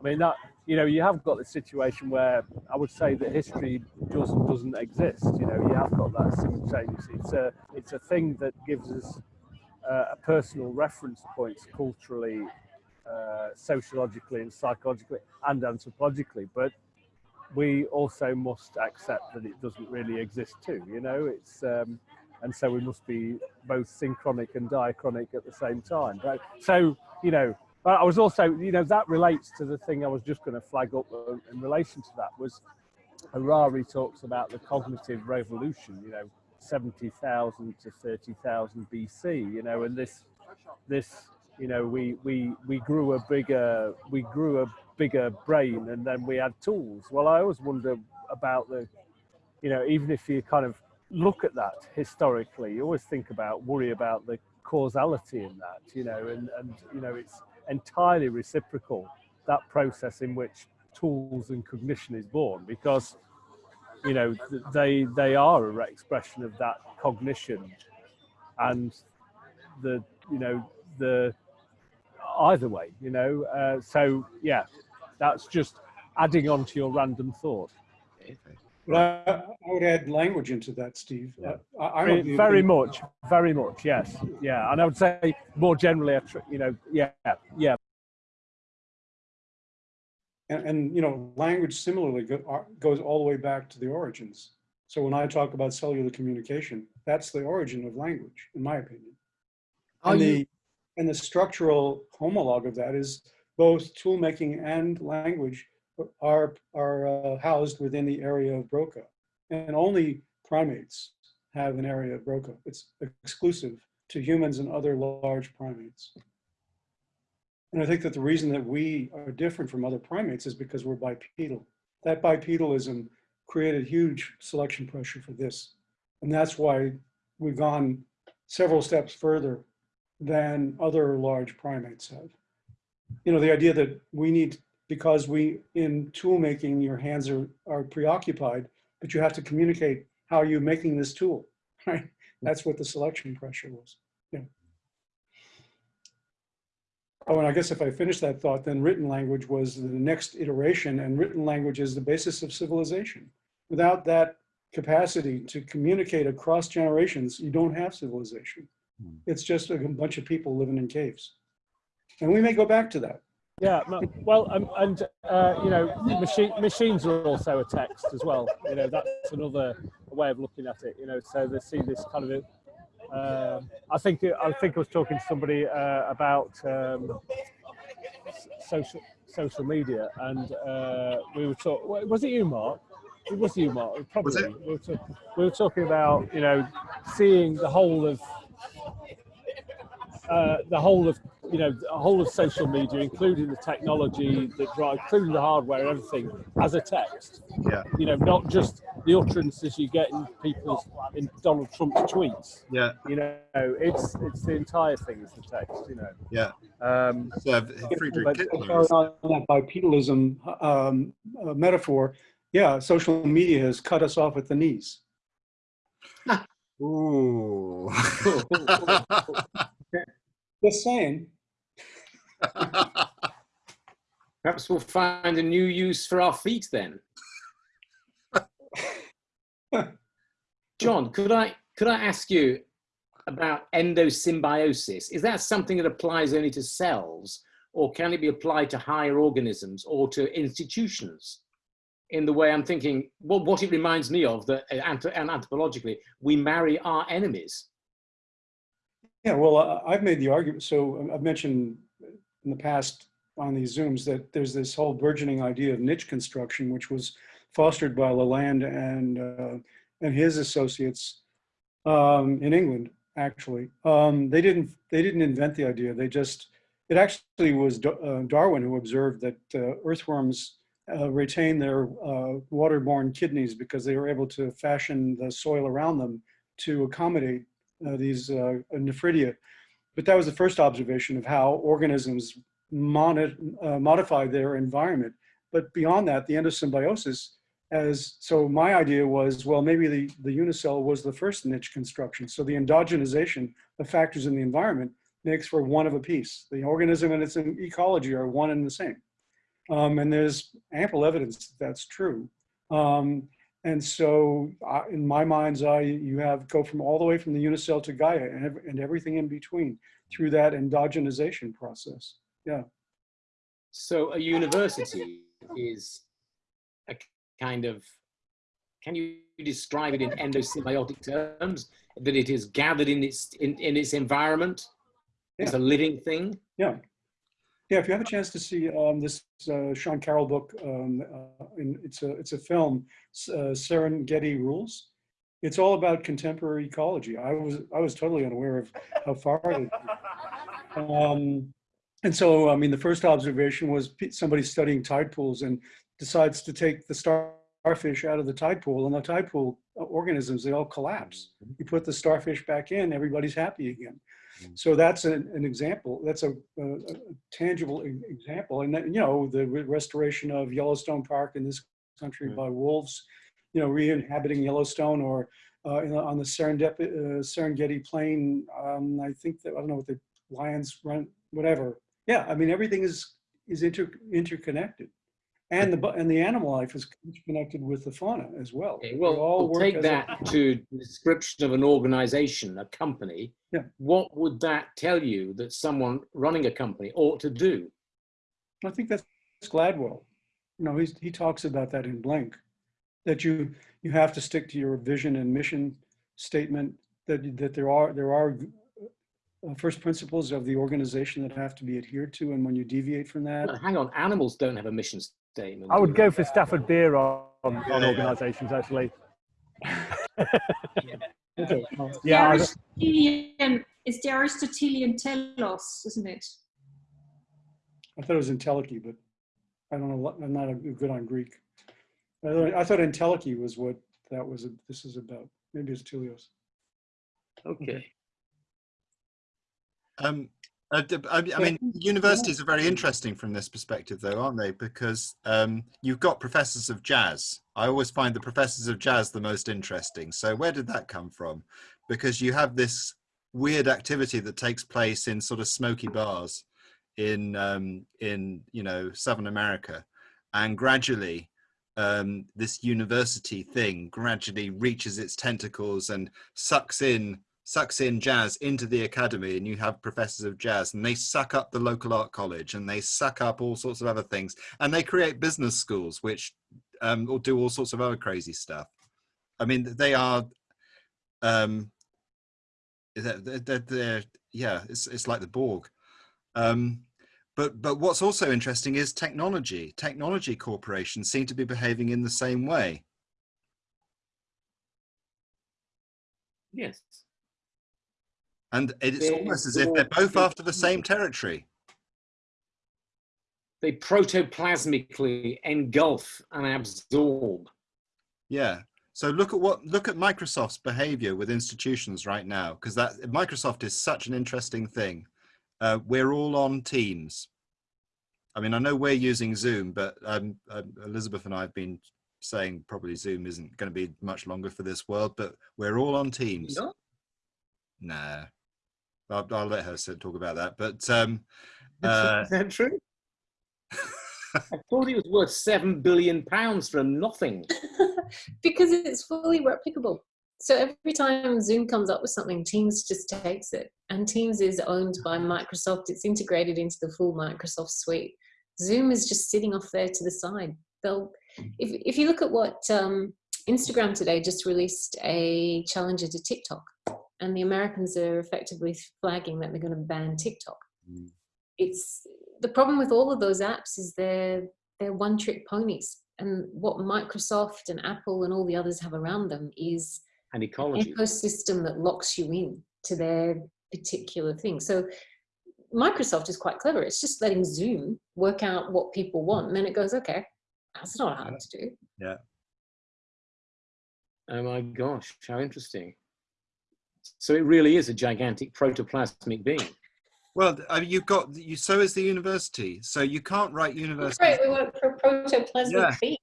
I mean that you know you have got the situation where I would say that history does and doesn't exist. You know you have got that simultaneously. It's a it's a thing that gives us uh, a personal reference points culturally, uh, sociologically, and psychologically, and anthropologically. But we also must accept that it doesn't really exist too. You know it's. Um, and so we must be both synchronic and diachronic at the same time. But, so you know, but I was also, you know, that relates to the thing I was just going to flag up uh, in relation to that was Harari talks about the cognitive revolution. You know, seventy thousand to thirty thousand BC. You know, and this, this, you know, we we we grew a bigger we grew a bigger brain, and then we had tools. Well, I always wonder about the, you know, even if you kind of look at that historically, you always think about, worry about the causality in that, you know, and, and you know, it's entirely reciprocal, that process in which tools and cognition is born, because, you know, they, they are a re- expression of that cognition. And the, you know, the, either way, you know, uh, so yeah, that's just adding on to your random thought. But I, I would add language into that, Steve. Yeah. I, I'm Very, very opinion- much, very much, yes, yeah. And I would say more generally, you know, yeah, yeah, And, and, you know, language similarly goes all the way back to the origins. So when I talk about cellular communication, that's the origin of language, in my opinion. Are And you, the, and the structural homologue of that is both tool making and language are, are uh, housed within the area of Broca. And only primates have an area of Broca. It's exclusive to humans and other large primates. And I think that the reason that we are different from other primates is because we're bipedal. That bipedalism created huge selection pressure for this. And that's why we've gone several steps further than other large primates have. You know, the idea that we need, because we, in tool making, your hands are, are preoccupied, but you have to communicate how you're making this tool, (laughs) right? That's what the selection pressure was. Yeah. Oh, and I guess if I finish that thought, then written language was the next iteration, and written language is the basis of civilization. Without that capacity to communicate across generations, you don't have civilization. Hmm. It's just a bunch of people living in caves. And we may go back to that. Yeah. Well, um, and uh, you know, machine, machines are also a text as well. You know, that's another way of looking at it. You know, so they see this kind of. Uh, I think I think I was talking to somebody uh, about um, social social media, and uh, we were talking. Was it you, Mark? It was you, Mark. Probably. it? We, were talk- we were talking about you know seeing the whole of uh, the whole of you know the whole of social media, including the technology that drive, including the hardware and everything, as a text. Yeah. You know, not just the utterances you get in people's in Donald Trump's tweets. Yeah, You know, it's it's the entire thing is the text. You know. yeah. Um, So Friedrich Kittler. that bipedalism um, uh, metaphor, yeah, social media has cut us off at the knees. Ooh. (laughs) (laughs) Just saying. perhaps we'll find a new use for our feet then. John, could I could I ask you about endosymbiosis? Is that something that applies only to cells, or can it be applied to higher organisms or to institutions? In the way I'm thinking, well, what it reminds me of that, uh, and anthropologically, we marry our enemies. Yeah, well, I've made the argument, so um, I've mentioned in the past on these Zooms that there's this whole burgeoning idea of niche construction, which was fostered by Laland and, uh, and his associates um, in England, actually. Um, They didn't, they didn't invent the idea, they just, it actually was Da- uh, Darwin who observed that uh, earthworms uh, retain their uh, waterborne kidneys because they were able to fashion the soil around them to accommodate these uh, nephridia. But that was the first observation of how organisms uh, modify their environment. But beyond that, the endosymbiosis as, so my idea was, well, maybe the, the unicell was the first niche construction. So the endogenization of factors in the environment makes for one of a piece. The organism and its ecology are one and the same. Um, and there's ample evidence that that's true. Um, and so I, in my mind's eye, you have go from all the way from the unicell to Gaia and, ev- and everything in between through that endogenization process. Yeah. So a university is a kind of, can you describe it in endosymbiotic terms? That it is gathered in its, in, in its environment? It's a living thing? Yeah. Yeah, if you have a chance to see um, this uh, Sean Carroll book, um, uh, it's a it's a film, uh, Serengeti Rules. It's all about contemporary ecology. I was I was totally unaware of how far it. Um, and so, I mean, the first observation was somebody studying tide pools and decides to take the starfish out of the tide pool and the tide pool organisms, they all collapse. You put the starfish back in, everybody's happy again. Mm. So that's an, an example, that's a, a a tangible example. And then, you know, the re- restoration of Yellowstone Park in this country Mm. by wolves, you know, re-inhabiting Yellowstone or uh, in, on the Serendip, uh, Serengeti Plain, um, I think that, I don't know what the lions run, whatever. Yeah, I mean, everything is, is inter, interconnected. And the, and the animal life is connected with the fauna as well. Okay, well, all we'll take as a- that to the description of an organization, a company. Yeah. What would that tell you that someone running a company ought to do? I think that's Gladwell. You know, he's, he talks about that in Blink, that you, you have to stick to your vision and mission statement, that, that there are, there are uh, first principles of the organization that have to be adhered to, and when you deviate from that, Well, hang on, animals don't have a mission statement. I would go for Stafford Beer on, on Yeah, yeah. organisations actually. okay, well, Yeah, (laughs) Aristotelian, it's the Aristotelian telos, isn't it? I thought it was Entelechy, but I don't know, I'm not a- good on Greek. I thought, I thought Entelechy was what that was, this is about. Maybe it's Telios. Okay. Um, uh, I, I mean, universities are very interesting from this perspective, though, aren't they? Because um, you've got professors of jazz. I always find the professors of jazz the most interesting. So, where did that come from? Because you have this weird activity that takes place in sort of smoky bars in um, in you know Southern America, and gradually um, this university thing gradually reaches its tentacles and sucks in sucks in jazz into the academy and you have professors of jazz and they suck up the local art college and they suck up all sorts of other things. And they create business schools which um, do all sorts of other crazy stuff. I mean they are um they're, they're, they're yeah it's, it's like the borg. Um but but what's also interesting is technology. Technology corporations seem to be behaving in the same way. Yes. And it's They're almost as if they're both after the same territory They protoplasmically engulf and absorb. Yeah. So look at what look at Microsoft's behavior with institutions right now, because that Microsoft is such an interesting thing. Uh, we're all on Teams. I mean, I know we're using Zoom, but um, um, Elizabeth and I have been saying probably Zoom isn't going to be much longer for this world, but we're all on Teams. No? Nah, I'll, I'll let her sit- talk about that. But um, (laughs) uh, Is that true? (laughs) I thought it was worth seven billion pounds for nothing. (laughs) because it's fully replicable. So every time Zoom comes up with something, Teams just takes it. And Teams is owned by Microsoft. It's integrated into the full Microsoft suite. Zoom is just sitting off there to the side. They'll, if, if you look at what um, Instagram today just released a challenger to TikTok, and the Americans are effectively flagging that they're going to ban TikTok. Mm. It's the problem with all of those apps is they're they're one trick ponies. And what Microsoft and Apple and all the others have around them is an ecology. ecosystem that locks you in to their particular thing. So Microsoft is quite clever. It's just letting Zoom work out what people want. And then it goes, okay, that's not hard to do. Yeah. Oh my gosh, how interesting. So it really is a gigantic protoplasmic being. well, I mean, you've got you. So is the university. So you can't write universities. Right, we work for protoplasmic Yeah. being.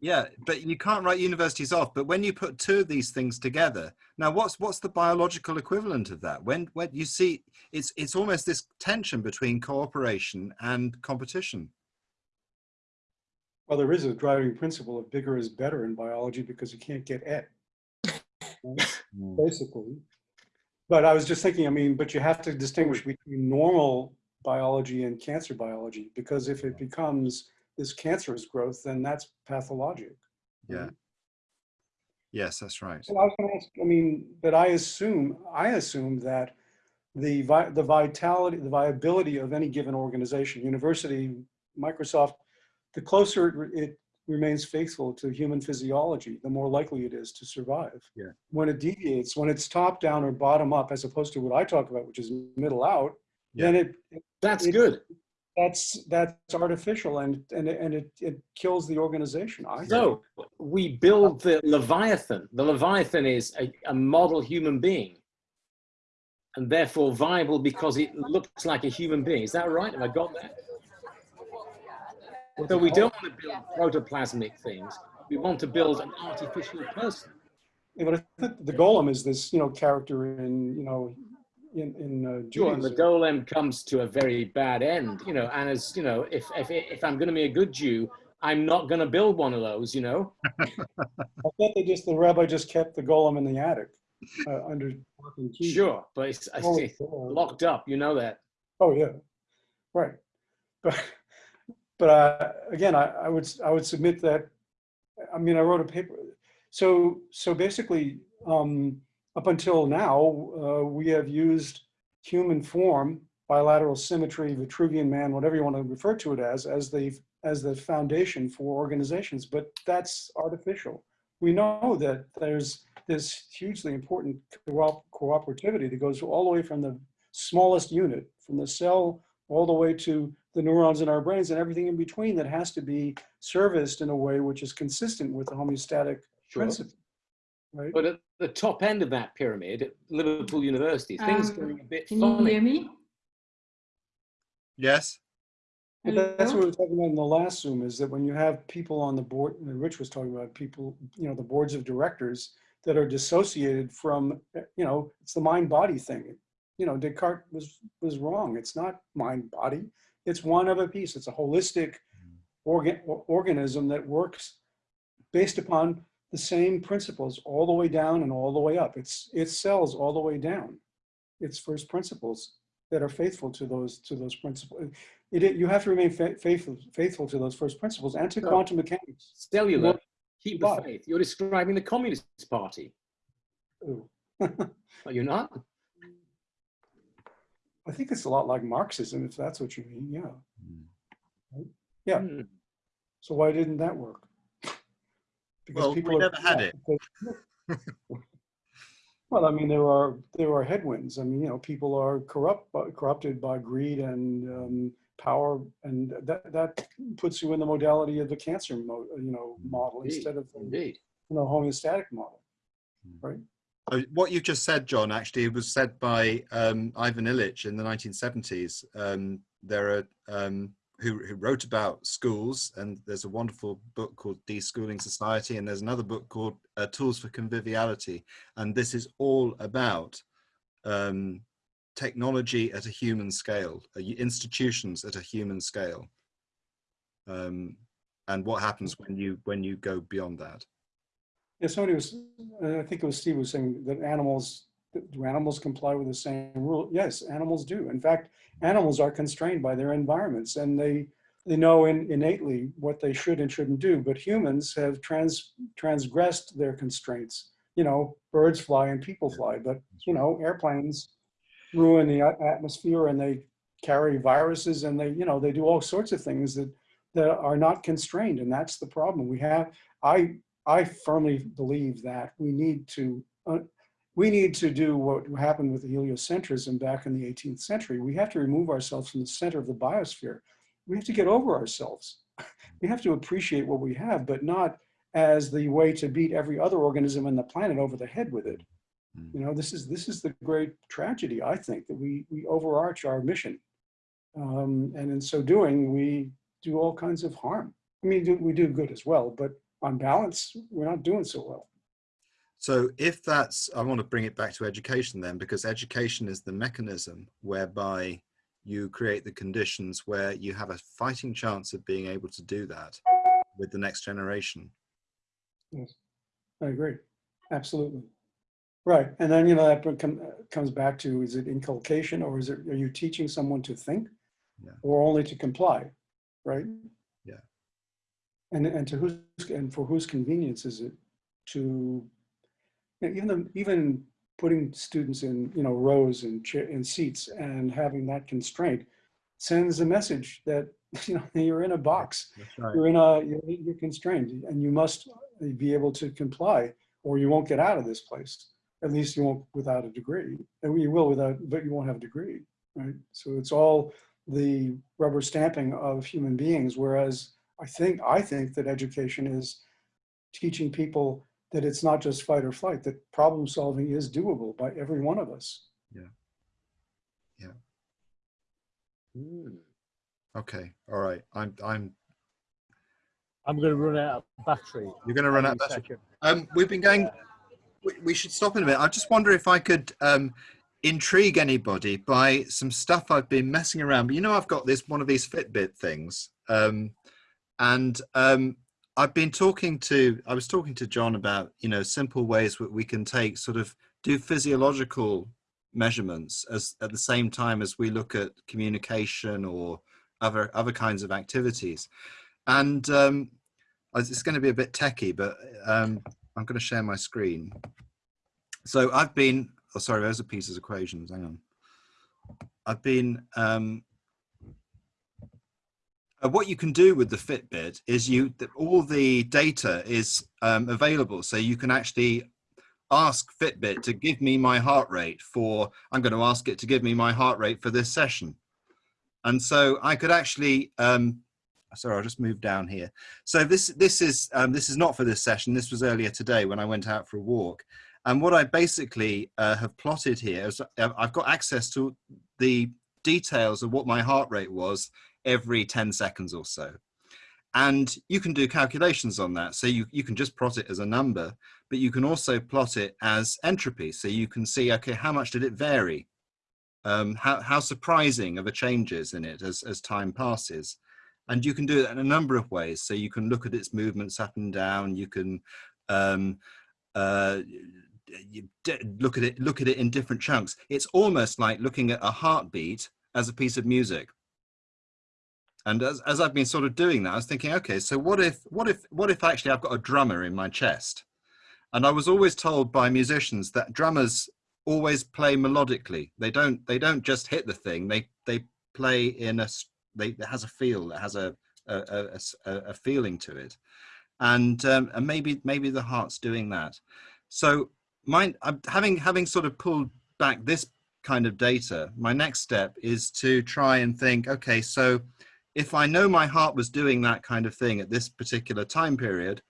Yeah, but you can't write universities off. But when you put two of these things together, now what's what's the biological equivalent of that? When when you see it's it's almost this tension between cooperation and competition. Well, there is a driving principle of bigger is better in biology because you can't get et, (laughs) basically. But I was just thinking, I mean, but you have to distinguish between normal biology and cancer biology, because if it becomes this cancerous growth, then that's pathologic. Yeah. Yes, that's right. I was gonna ask, I mean, but I assume, I assume that the vi- the vitality, the viability of any given organization, university, Microsoft, the closer it it remains faithful to human physiology, the more likely it is to survive. Yeah. When it deviates, when it's top down or bottom up, as opposed to what I talk about, which is middle out, Yeah. then it, That's It- good. that's, that's artificial and, and, it- and it, it kills the organization. I think. So we build uh, the Leviathan. The Leviathan is a, a model human being and therefore viable because it looks like a human being. Is that right? Have I got that? So we don't want to build protoplasmic things. We want to build an artificial person. Yeah, but I think the golem is this, you know, character in, you know, in, in uh, Sure, and the golem comes to a very bad end, you know, and as, you know, if, if, if I'm going to be a good Jew, I'm not going to build one of those, you know? I thought they just, the rabbi just kept the golem in the attic uh, under. lock and. Sure, but it's, it's uh, locked up, you know that. Oh, yeah, right. But, but uh, again, I, I would, I would submit that, I mean, I wrote a paper. So, so basically, um, up until now, uh, we have used human form, bilateral symmetry, Vitruvian man, whatever you want to refer to it as, as the, as the foundation for organizations, but that's artificial. We know that there's this hugely important coop- cooperativity that goes all the way from the smallest unit, from the cell all the way to the neurons in our brains and everything in between that has to be serviced in a way which is consistent with the homeostatic Sure. principle. Right? But at the top end of that pyramid, at Liverpool University, things Um, going a bit Can you hear me? Yes. But that's what we were talking about in the last Zoom, is that when you have people on the board, and Rich was talking about people, you know, the boards of directors that are dissociated from, you know, it's the mind-body thing. You know, Descartes was, was wrong. It's not mind-body. It's one of a piece. It's a holistic mm-hmm. organ, organism that works based upon the same principles all the way down and all the way up. It's, it's cells all the way down. It's first principles that are faithful to those, to those principles. It, you have to remain fa- faithful, faithful to those first principles and to So- quantum mechanics. Cellular, Well, keep the why? faith. You're describing the Communist Party. Ooh. (laughs) Are you not? I think it's a lot like Marxism, if that's what you mean, yeah. Yeah. Hmm. So why didn't that work? (laughs) Because Well, people are- never had it. because- (laughs) Well, I mean, there are, there are headwinds. I mean, you know, people are corrupt, corrupted by greed and um, power, and that, that puts you in the modality of the cancer, mo- you know, model Indeed, instead of the Indeed. you know, homeostatic model. Uh, What you've just said, John, actually was said by um, Ivan Illich in the 1970s. Um, there are um, who, who wrote about schools, and there's a wonderful book called Deschooling Society, and there's another book called uh, Tools for Conviviality, and this is all about um, technology at a human scale, uh, institutions at a human scale, um, and what happens when you when you go beyond that. Yeah, somebody was, uh, I think it was Steve was saying that animals, do animals comply with the same rule? Yes, animals do. In fact, animals are constrained by their environments and they, they know in, innately what they should and shouldn't do, but humans have trans, transgressed their constraints. You know, birds fly and people fly, but you know, airplanes ruin the atmosphere and they carry viruses and they, you know, they do all sorts of things that, that are not constrained. And that's the problem. We have, I, I firmly believe that we need to, uh, we need to do what happened with heliocentrism back in the 18th century. We have to remove ourselves from the center of the biosphere. We have to get over ourselves. (laughs) We have to appreciate what we have, but not as the way to beat every other organism on the planet over the head with it. Mm. You know, this is this is the great tragedy, I think, that we we overarch our mission. Um, and in so doing, we do all kinds of harm. I mean, do- we do good as well, but on balance, we're not doing so well. So if that's, I want to bring it back to education then, because education is the mechanism whereby you create the conditions where you have a fighting chance of being able to do that with the next generation. Yes, I agree. Absolutely. Right. And then, you know, that comes back to, is it inculcation or is it, are you teaching someone to think? Yeah. Or only to comply, right? And, and to whose, and for whose convenience is it to, you know, even, the- even putting students in, you know, rows and in seats and having that constraint sends a message that, (laughs) you know, you're in a box right. you're in a you're, you're constrained and you must be able to comply or you won't get out of this place at least you won't without a degree and you will without but you won't have a degree right so it's all the rubber stamping of human beings. Whereas I think, I think that education is teaching people that it's not just fight or flight, that problem solving is doable by every one of us. Hmm. Okay. All right. I'm. I'm. I'm going to run out of battery. You're going to run out. Of battery. second. Um, we've been going. We, we should stop in a minute. I just wonder if I could um, intrigue anybody by some stuff I've been messing around. But you know, I've got this one of these Fitbit things, um, and um, I've been talking to. I was talking to John about you know simple ways that we can take sort of do physiological measurements as at the same time as we look at communication or other other kinds of activities, and um, it's going to be a bit techy, but um, I'm going to share my screen. So I've been, oh, sorry, those are pieces of equations. Hang on. I've been, um, uh, what you can do with the Fitbit is you, th- all the data is um, available. So you can actually ask Fitbit to give me my heart rate for, I'm going to ask it to give me my heart rate for this session. And so I could actually, um, sorry, I'll just move down here. So this this is um, this is not for this session. This was earlier today when I went out for a walk. And what I basically uh, have plotted here is uh, I've got access to the details of what my heart rate was every 10 seconds or so. And you can do calculations on that. So you, you can just plot it as a number, but you can also plot it as entropy. So you can see, okay, how much did it vary? Um, how, how surprising are the changes in it as, as time passes? and you can do it in a number of ways so you can look at its movements up and down you can um, uh, you look at it look at it in different chunks it's almost like looking at a heartbeat as a piece of music and as, as i've been sort of doing that i was thinking okay so what if what if what if actually i've got a drummer in my chest? And i was always told by musicians that drummers always play melodically. They don't they don't just hit the thing. They they play in a they, it has a feel, it has a a, a, a, feeling to it, and um, and maybe maybe the heart's doing that. So I'm having having sort of pulled back this kind of data, my next step is to try and think, okay, so if I know my heart was doing that kind of thing at this particular time period,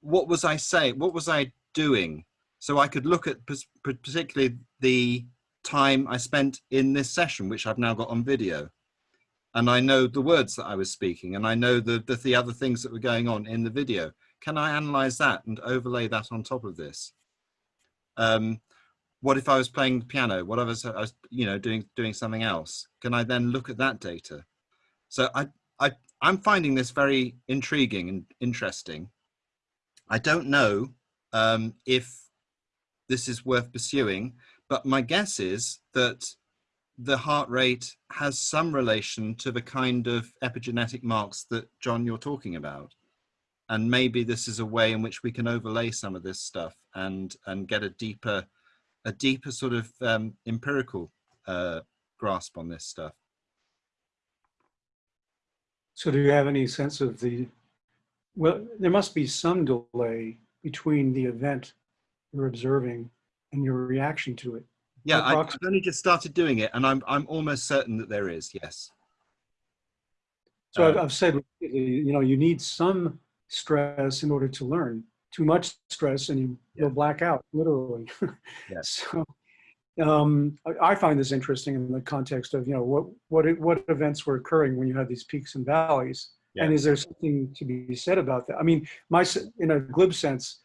what was I saying? What was I doing? So I could look at particularly the time I spent in this session, which I've now got on video and I know the words that I was speaking and I know the, the, the, other things that were going on in the video. Can I analyze that and overlay that on top of this? Um, what if I was playing piano? What if I was, you know, doing, doing something else? Can I then look at that data? So I, I, I'm finding this very intriguing and interesting. I don't know um, if this is worth pursuing, but my guess is that the heart rate has some relation to the kind of epigenetic marks that John you're talking about. And maybe this is a way in which we can overlay some of this stuff and and get a deeper, a deeper sort of um, empirical uh, grasp on this stuff. So do you have any sense of the, well, there must be some delay between the event you're observing and your reaction to it. Yeah, I, I've only just started doing it, and I'm I'm almost certain that there is. Yes. So I've, Uh, I've said, you know, you need some stress in order to learn. Too much stress and you, you'll black out, literally. (laughs) yes. So um, I, I find this interesting in the context of, you know, what, what, what events were occurring when you had these peaks and valleys? And is there something to be said about that? I mean, my, in a glib sense,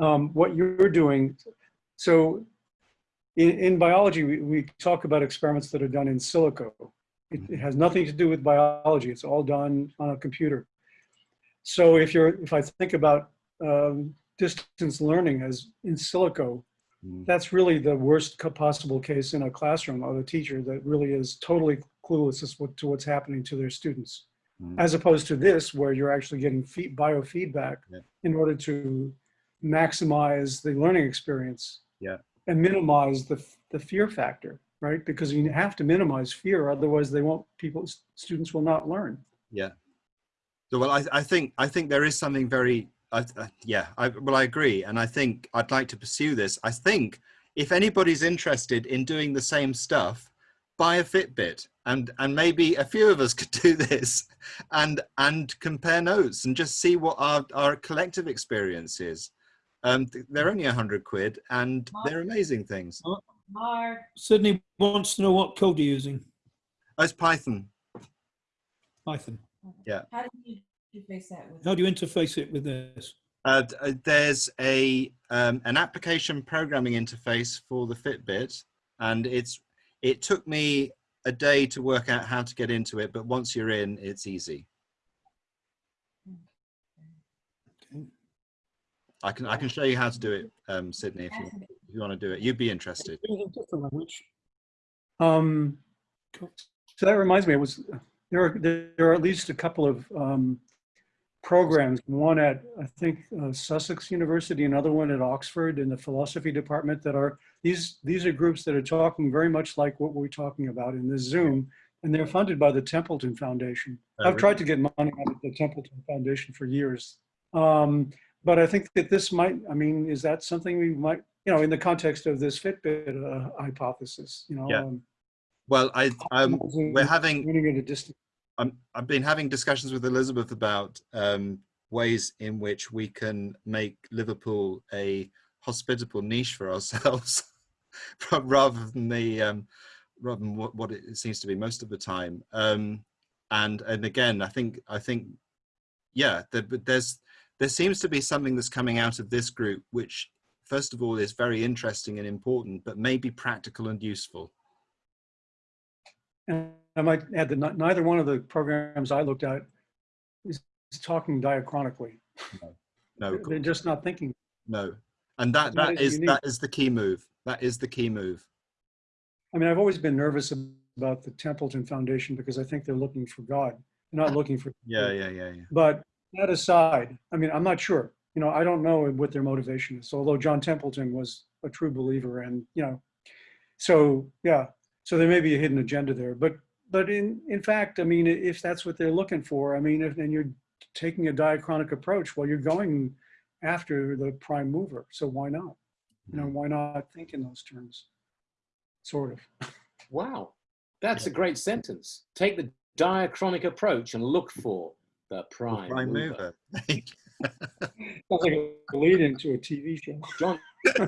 um, what you're doing, so in, in biology, we, we talk about experiments that are done in silico. It, it has nothing to do with biology. It's all done on a computer. So if you're, if I think about um, distance learning as in silico. That's really the worst possible case in a classroom of a teacher that really is totally clueless as what, to what's happening to their students. Mm. As opposed to this, where you're actually getting feed, biofeedback Yeah. in order to maximize the learning experience Yeah. and minimize the, the fear factor, right? Because you have to minimize fear, otherwise they won't, people, students will not learn. Yeah. So well, I, I think I think there is something very I, uh, yeah. I, well, I agree, and I think I'd like to pursue this. I think if anybody's interested in doing the same stuff, buy a Fitbit and and maybe a few of us (laughs) could do this and and compare notes and just see what our, our collective experience is. Um, they're only a hundred quid and they're amazing things. Mark, Sydney wants to know what code you're using. Oh, it's Python. Python. how do you interface that with? How do you interface it with this? Uh, uh, there's a um, an application programming interface for the Fitbit, and it's it took me a day to work out how to get into it, but once you're in, it's easy. Okay. I can I can show you how to do it, um, Sydney, if you, if you want to do it. You'd be interested. Different language? Um, so that reminds me, it was, there are, there are at least a couple of um, programs, one at, I think, uh, Sussex University, another one at Oxford in the philosophy department that are, these, these are groups that are talking very much like what we're talking about in this Zoom, and they're funded by the Templeton Foundation. Oh, I've tried to get money out of the Templeton Foundation for years. Um, but I think that this might, I mean, is that something we might, you know, in the context of this Fitbit uh, hypothesis, you know? Yeah. um, Well, I um, we're having I'm, I've been having discussions with Elizabeth about um, ways in which we can make Liverpool a hospitable niche for ourselves, (laughs) rather than the um, rather than what, what it seems to be most of the time. Um, and and again, I think I think yeah, there, but there's there seems to be something that's coming out of this group, which first of all is very interesting and important, but maybe practical and useful. I might add that neither one of the programs I looked at is talking diachronically. No, They're just not thinking. No, and that It's that is unique. that is the key move. That is the key move. I mean, I've always been nervous about the Templeton Foundation because I think they're looking for God. They're not looking for. (laughs) Yeah, yeah, yeah, yeah. But that aside, I mean, I'm not sure. You know, I don't know what their motivation is. Although John Templeton was a true believer, and you know, so yeah, so there may be a hidden agenda there. But but in in fact, I mean, if that's what they're looking for, I mean, if, and you're taking a diachronic approach, well, you're going after the prime mover. So why not? You know, mm-hmm. why not think in those terms? Sort of. Wow, that's a great sentence. Take the diachronic approach and look for the prime, Prime mover. mover. (laughs) (laughs) Sounds like a lead into a TV show. John,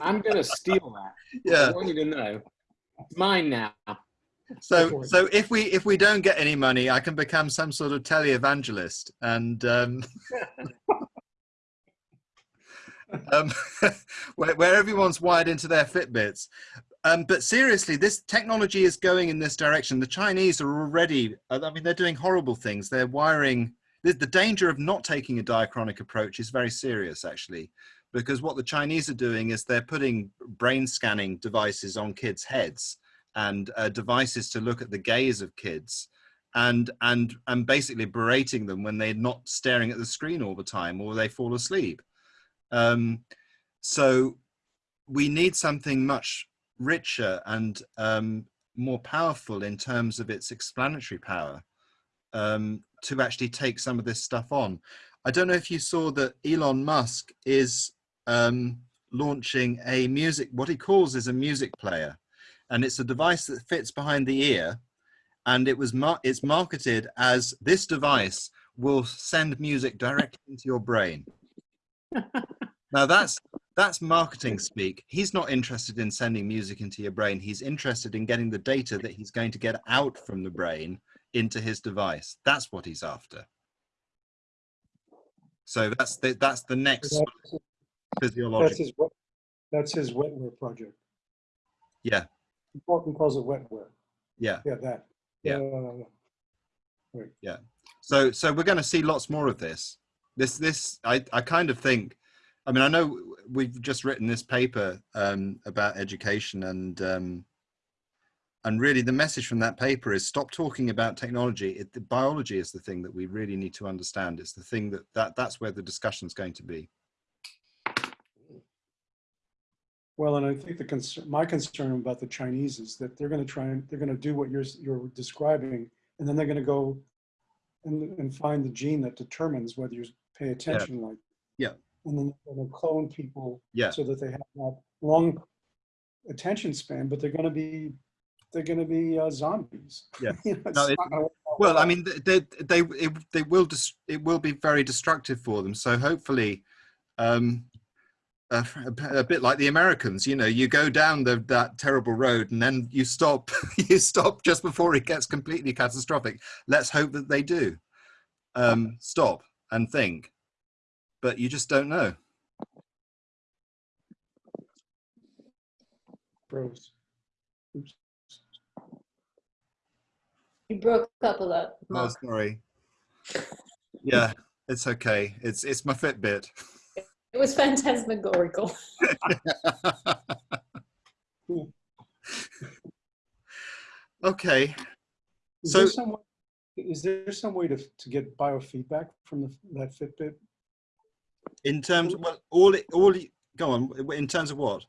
I'm going to steal that. (laughs) Yeah. I want you to know. It's mine now. So so if we if we don't get any money, I can become some sort of televangelist and um, (laughs) um, (laughs) where, where everyone's wired into their Fitbits. Um, but seriously, this technology is going in this direction. The Chinese are already, I mean, they're doing horrible things. They're wiring, the, the danger of not taking a diachronic approach is very serious, actually, because what the Chinese are doing is they're putting brain scanning devices on kids' heads and uh, devices to look at the gaze of kids and and and basically berating them when they're not staring at the screen all the time or they fall asleep. Um, so we need something much richer and um, more powerful in terms of its explanatory power um, to actually take some of this stuff on. I don't know if you saw that elon musk is um, launching a music what he calls is a music player and it's a device that fits behind the ear and it was mar- it's marketed as this device will send music directly into your brain. (laughs) Now that's that's marketing speak. He's not interested in sending music into your brain. He's interested in getting the data that he's going to get out from the brain into his device. That's what he's after. So that's the, that's the next That's of that's physiological his, that's his wetware project. yeah He calls it wetware. yeah. Yeah, that. Yeah. Uh, so so we're going to see lots more of this. This this i i kind of think i mean i know we've just written this paper um about education and um and really the message from that paper is stop talking about technology. It, the biology is the thing that we really need to understand. It's the thing that that that's where the discussion's going to be Well, and I think the concern, my concern about the Chinese is that they're going to try and, they're going to do what you're, you're describing, and then they're going to go and, and find the gene that determines whether you pay attention like. Yeah. And then they're going to clone people yeah so that they have that long attention span, but they're going to be, they're going to be uh, zombies. (laughs) Yeah. You know, No, it- not gonna work out Well, I mean, they they it, they will dis- it will be very destructive for them. So hopefully, um, a, a bit like the Americans, you know, you go down the, that terrible road and then you stop. (laughs) you stop just before it gets completely catastrophic. Let's hope that they do um, stop and think, but you just don't know. Froze. Oops. You broke up a lot. Oh, Mark. sorry. Yeah, it's okay. It's it's my Fitbit. (laughs) It was phantasmagorical. (laughs) okay. Is So- there some way, is there some way to, to get biofeedback from the, that Fitbit? In terms, of, well, all it, all it, go on. In terms of what?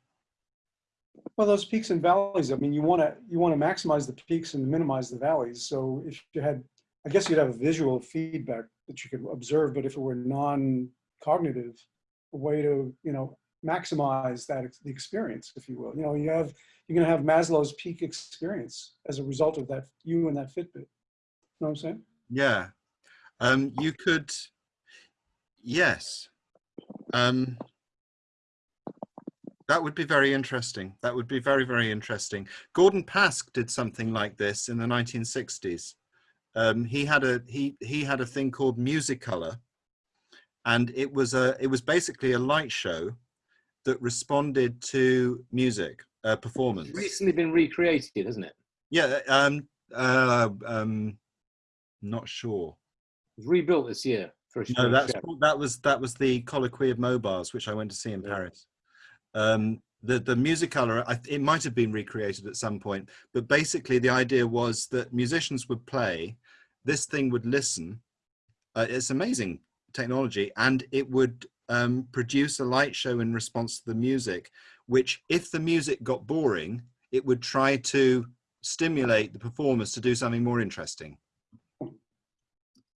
Well, those peaks and valleys, I mean, you want to, you want to maximize the peaks and minimize the valleys. So if you had, I guess you'd have a visual feedback that you could observe, but if it were non-cognitive, way to, you know, maximize that, the experience, if you will. You know, you have, you're going to have Maslow's peak experience as a result of that, you and that Fitbit. You know what I'm saying? Yeah. Um, you could, yes. Um, that would be very interesting. That would be very, very interesting. Gordon Pask did something like this in the 1960s. Um, he had a he he had a thing called Musicolor, and it was a it was basically a light show that responded to music uh, performance. It's recently been recreated, hasn't it? Yeah. Um. Uh. Um. Not sure. It was rebuilt this year for a No, that's show. that was that was the colloquy of mobiles, which I went to see in Yeah. Paris. Um, the the musicolor, I, it might have been recreated at some point, but basically the idea was that musicians would play, this thing would listen. Uh, it's amazing technology, and it would um, produce a light show in response to the music. Which, if the music got boring, it would try to stimulate the performers to do something more interesting.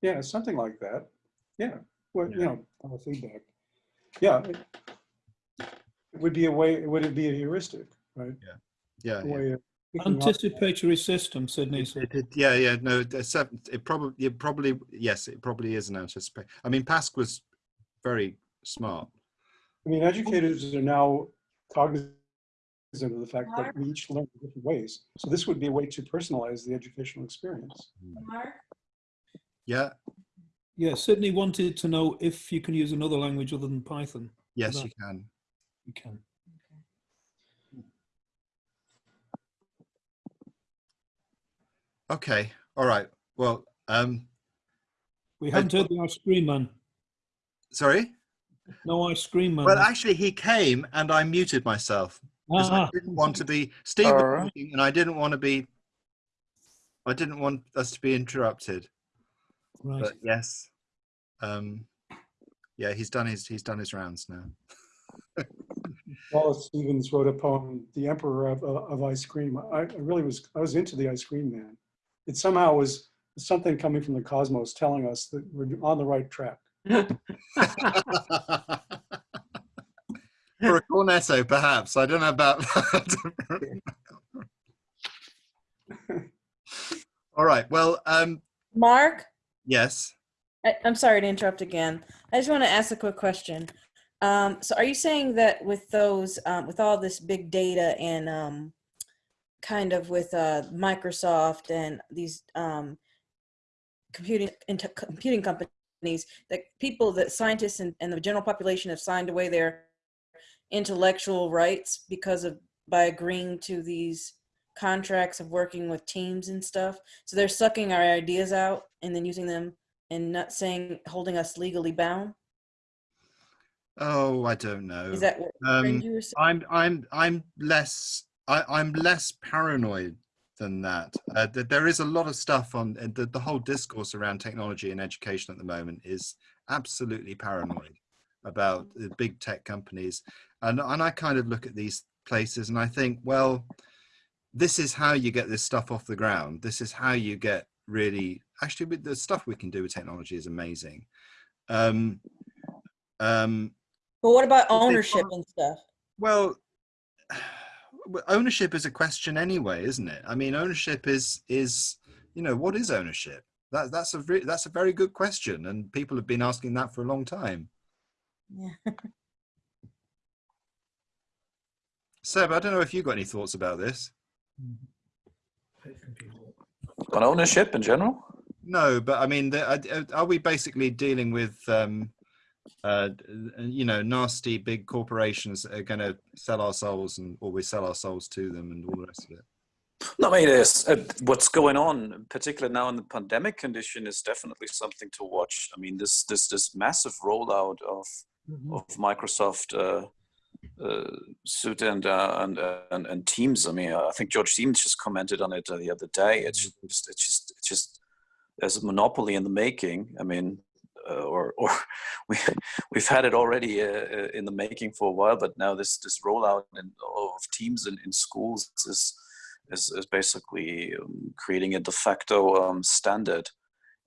Yeah, something like that. Yeah, well, you Yeah. know, feedback. Yeah. it- It would be a way, it would it be a heuristic, right? Yeah. Yeah. way of Anticipatory system, Sydney. It, it, it- yeah, yeah, no, it, it probably, it probably, yes, it probably is an anticipate. I mean, Pask was very smart. I mean, educators are now cognizant of the fact that we each learn in different ways. So this would be a way to personalize the educational experience. Mark? Yeah, Yeah, Sydney wanted to know if you can use another language other than Python. yes, you can. You can. Okay, all right. Well, um, We haven't heard the ice cream man. sorry. No ice cream man. Well, actually, he came and I muted myself because I Ah, didn't want to be Steve was talking and I didn't want to be. I didn't want us to be interrupted. right. But yes, um, yeah, he's done his he's done his rounds now. (laughs) Wallace Stevens wrote a poem, The Emperor of, of Ice Cream. I, I really was, I was into the ice cream man. It somehow was something coming from the cosmos telling us that we're on the right track. (laughs) For a cornetto, perhaps. I don't know about that. All right. Well, um, Mark, yes. I, I'm sorry to interrupt again. I just want to ask a quick question. Um, so are you saying that with those, um, with all this big data and um, kind of with uh, Microsoft and these um, computing into computing companies, that people, that scientists and, and the general population have signed away their intellectual rights because of by agreeing to these contracts of working with teams and stuff. So they're sucking our ideas out and then using them and not saying holding us legally bound. Oh, I don't know. Is that what Um, you were saying? I'm I'm I'm less I, I'm less paranoid than that. Uh, th- there is a lot of stuff on uh, the, the whole discourse around technology and education at the moment is absolutely paranoid about the big tech companies, and and I kind of look at these places and I think, well, this is how you get this stuff off the ground. This is how you get really actually with the stuff we can do with technology is amazing. Um, um, But what about ownership and stuff? well, ownership is a question anyway, isn't it? I mean, ownership is is you know what is ownership? That that's a re- that's a very good question, and people have been asking that for a long time. Yeah. Seb, I don't know if you've got any thoughts about this. On ownership in general? No, but I mean, the, are- are we basically dealing with, um, uh, you know, nasty big corporations are going to sell our souls, and or we sell our souls to them, and all the rest of it? No, I mean, it's, uh, what's going on, particularly now in the pandemic condition, is definitely something to watch. I mean, this this this massive rollout of of Microsoft uh, uh, Suite and, uh, and and and Teams. I mean, I think George Siemens just commented on it uh, the other day. It's just it's just it's just there's a monopoly in the making. I mean, uh, or (laughs) or we we've had it already uh, uh, in the making for a while, but now this this rollout in, of Teams in, in schools is is, is basically um, creating a de facto um, standard,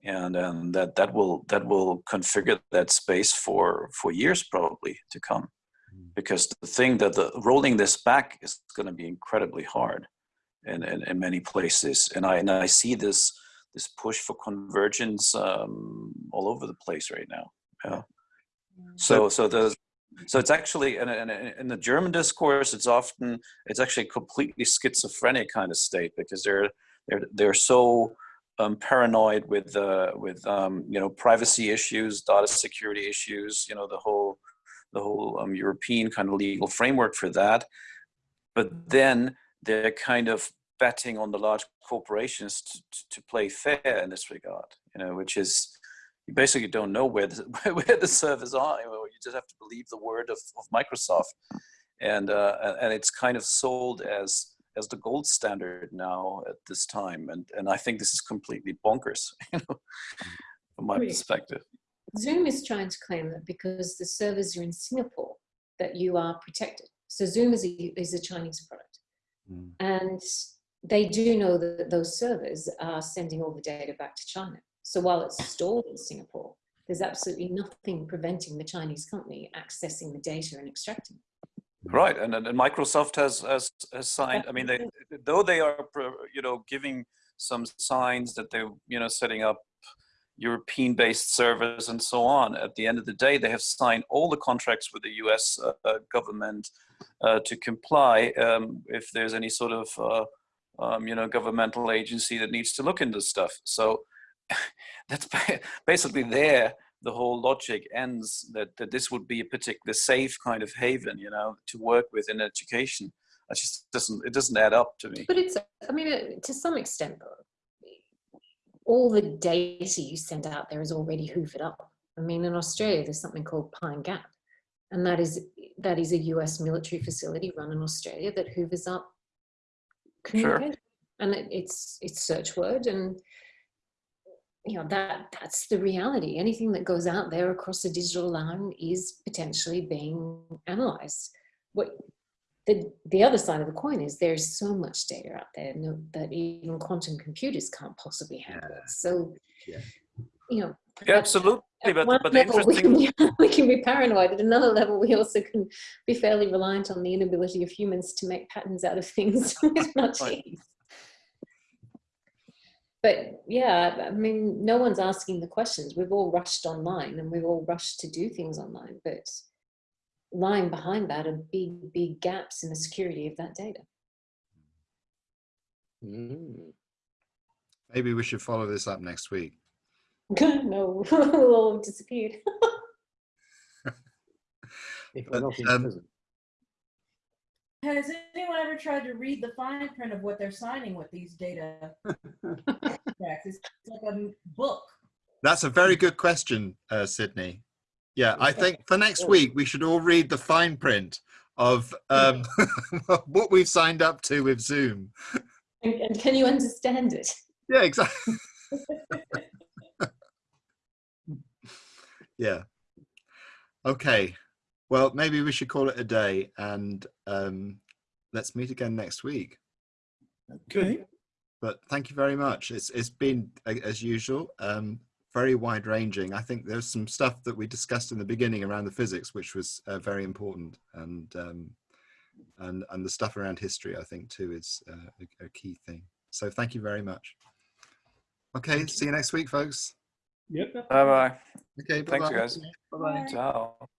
and and that that will that will configure that space for for years probably to come, because the thing that the rolling this back is going to be incredibly hard, in, in in many places, and I and I see this this push for convergence um, all over the place right now. Yeah. So so the so it's actually in, in, in the German discourse, it's often it's actually a completely schizophrenic kind of state because they're they're they're so um, paranoid with uh, with um, you know privacy issues, data security issues, you know the whole the whole um, European kind of legal framework for that. But then they're kind of betting on the large corporations to, to play fair in this regard, you know, which is you basically don't know where the, (laughs) where the servers are. You, know, you just have to believe the word of, of Microsoft, and uh, and it's kind of sold as as the gold standard now at this time, and and I think this is completely bonkers, (laughs) you know, from my Really? perspective. Zoom is trying to claim that because the servers are in Singapore, that you are protected. So Zoom is a, is a Chinese product. And they do know that those servers are sending all the data back to China. So while it's stored in Singapore, there's absolutely nothing preventing the Chinese company accessing the data and extracting it. Right, and, and and Microsoft has, has has signed. I mean, they though they are you know giving some signs that they're you know setting up European-based servers and so on. At the end of the day, they have signed all the contracts with the U.S. Uh, uh, government uh, to comply um, if there's any sort of uh, um, you know governmental agency that needs to look into stuff. So (laughs) that's basically there. The whole logic ends that, that this would be a particular safe kind of haven, you know, to work with in education. It just doesn't it doesn't add up to me. But it's, I mean, to some extent, all the data you send out there is already hoovered up. I mean, in Australia, there's something called Pine Gap, and that is that is a U.S. military facility run in Australia that hoovers up communication, and it, it's it's search word, and you know that that's the reality. Anything that goes out there across the digital line is potentially being analyzed. What the, the other side of the coin is there's so much data out there no, that even quantum computers can't possibly handle it. So, Yeah. You know, Yeah, absolutely. at But one but the level, (laughs) we interesting can, be, we can be paranoid. At another level, we also can be fairly reliant on the inability of humans to make patterns out of things (laughs) with much Right. ease. But yeah, I mean, no one's asking the questions. We've all rushed online and we've all rushed to do things online, but lying behind that are big, big gaps in the security of that data. Mm. Maybe we should follow this up next week. (laughs) no, (laughs) we'll all have disappeared. (laughs) If But, not in um, prison. Has anyone ever tried to read the fine print of what they're signing with these data? contracts? It's like a book. That's a very good question, uh, Sydney. Yeah, I think for next week we should all read the fine print of um, what we've signed up to with Zoom. And, and can you understand it? Yeah, exactly. Yeah. Okay. Well, maybe we should call it a day and um, let's meet again next week. Okay. But thank you very much. It's it's been as usual, um, very wide ranging. I think there's some stuff that we discussed in the beginning around the physics, which was uh, very important, and um, and and the stuff around history, I think too, is uh, a, a key thing. So thank you very much. Okay, see you next week, folks. Yep. Bye bye. Okay, Thanks, bye-bye. you guys. Bye-bye. Ciao.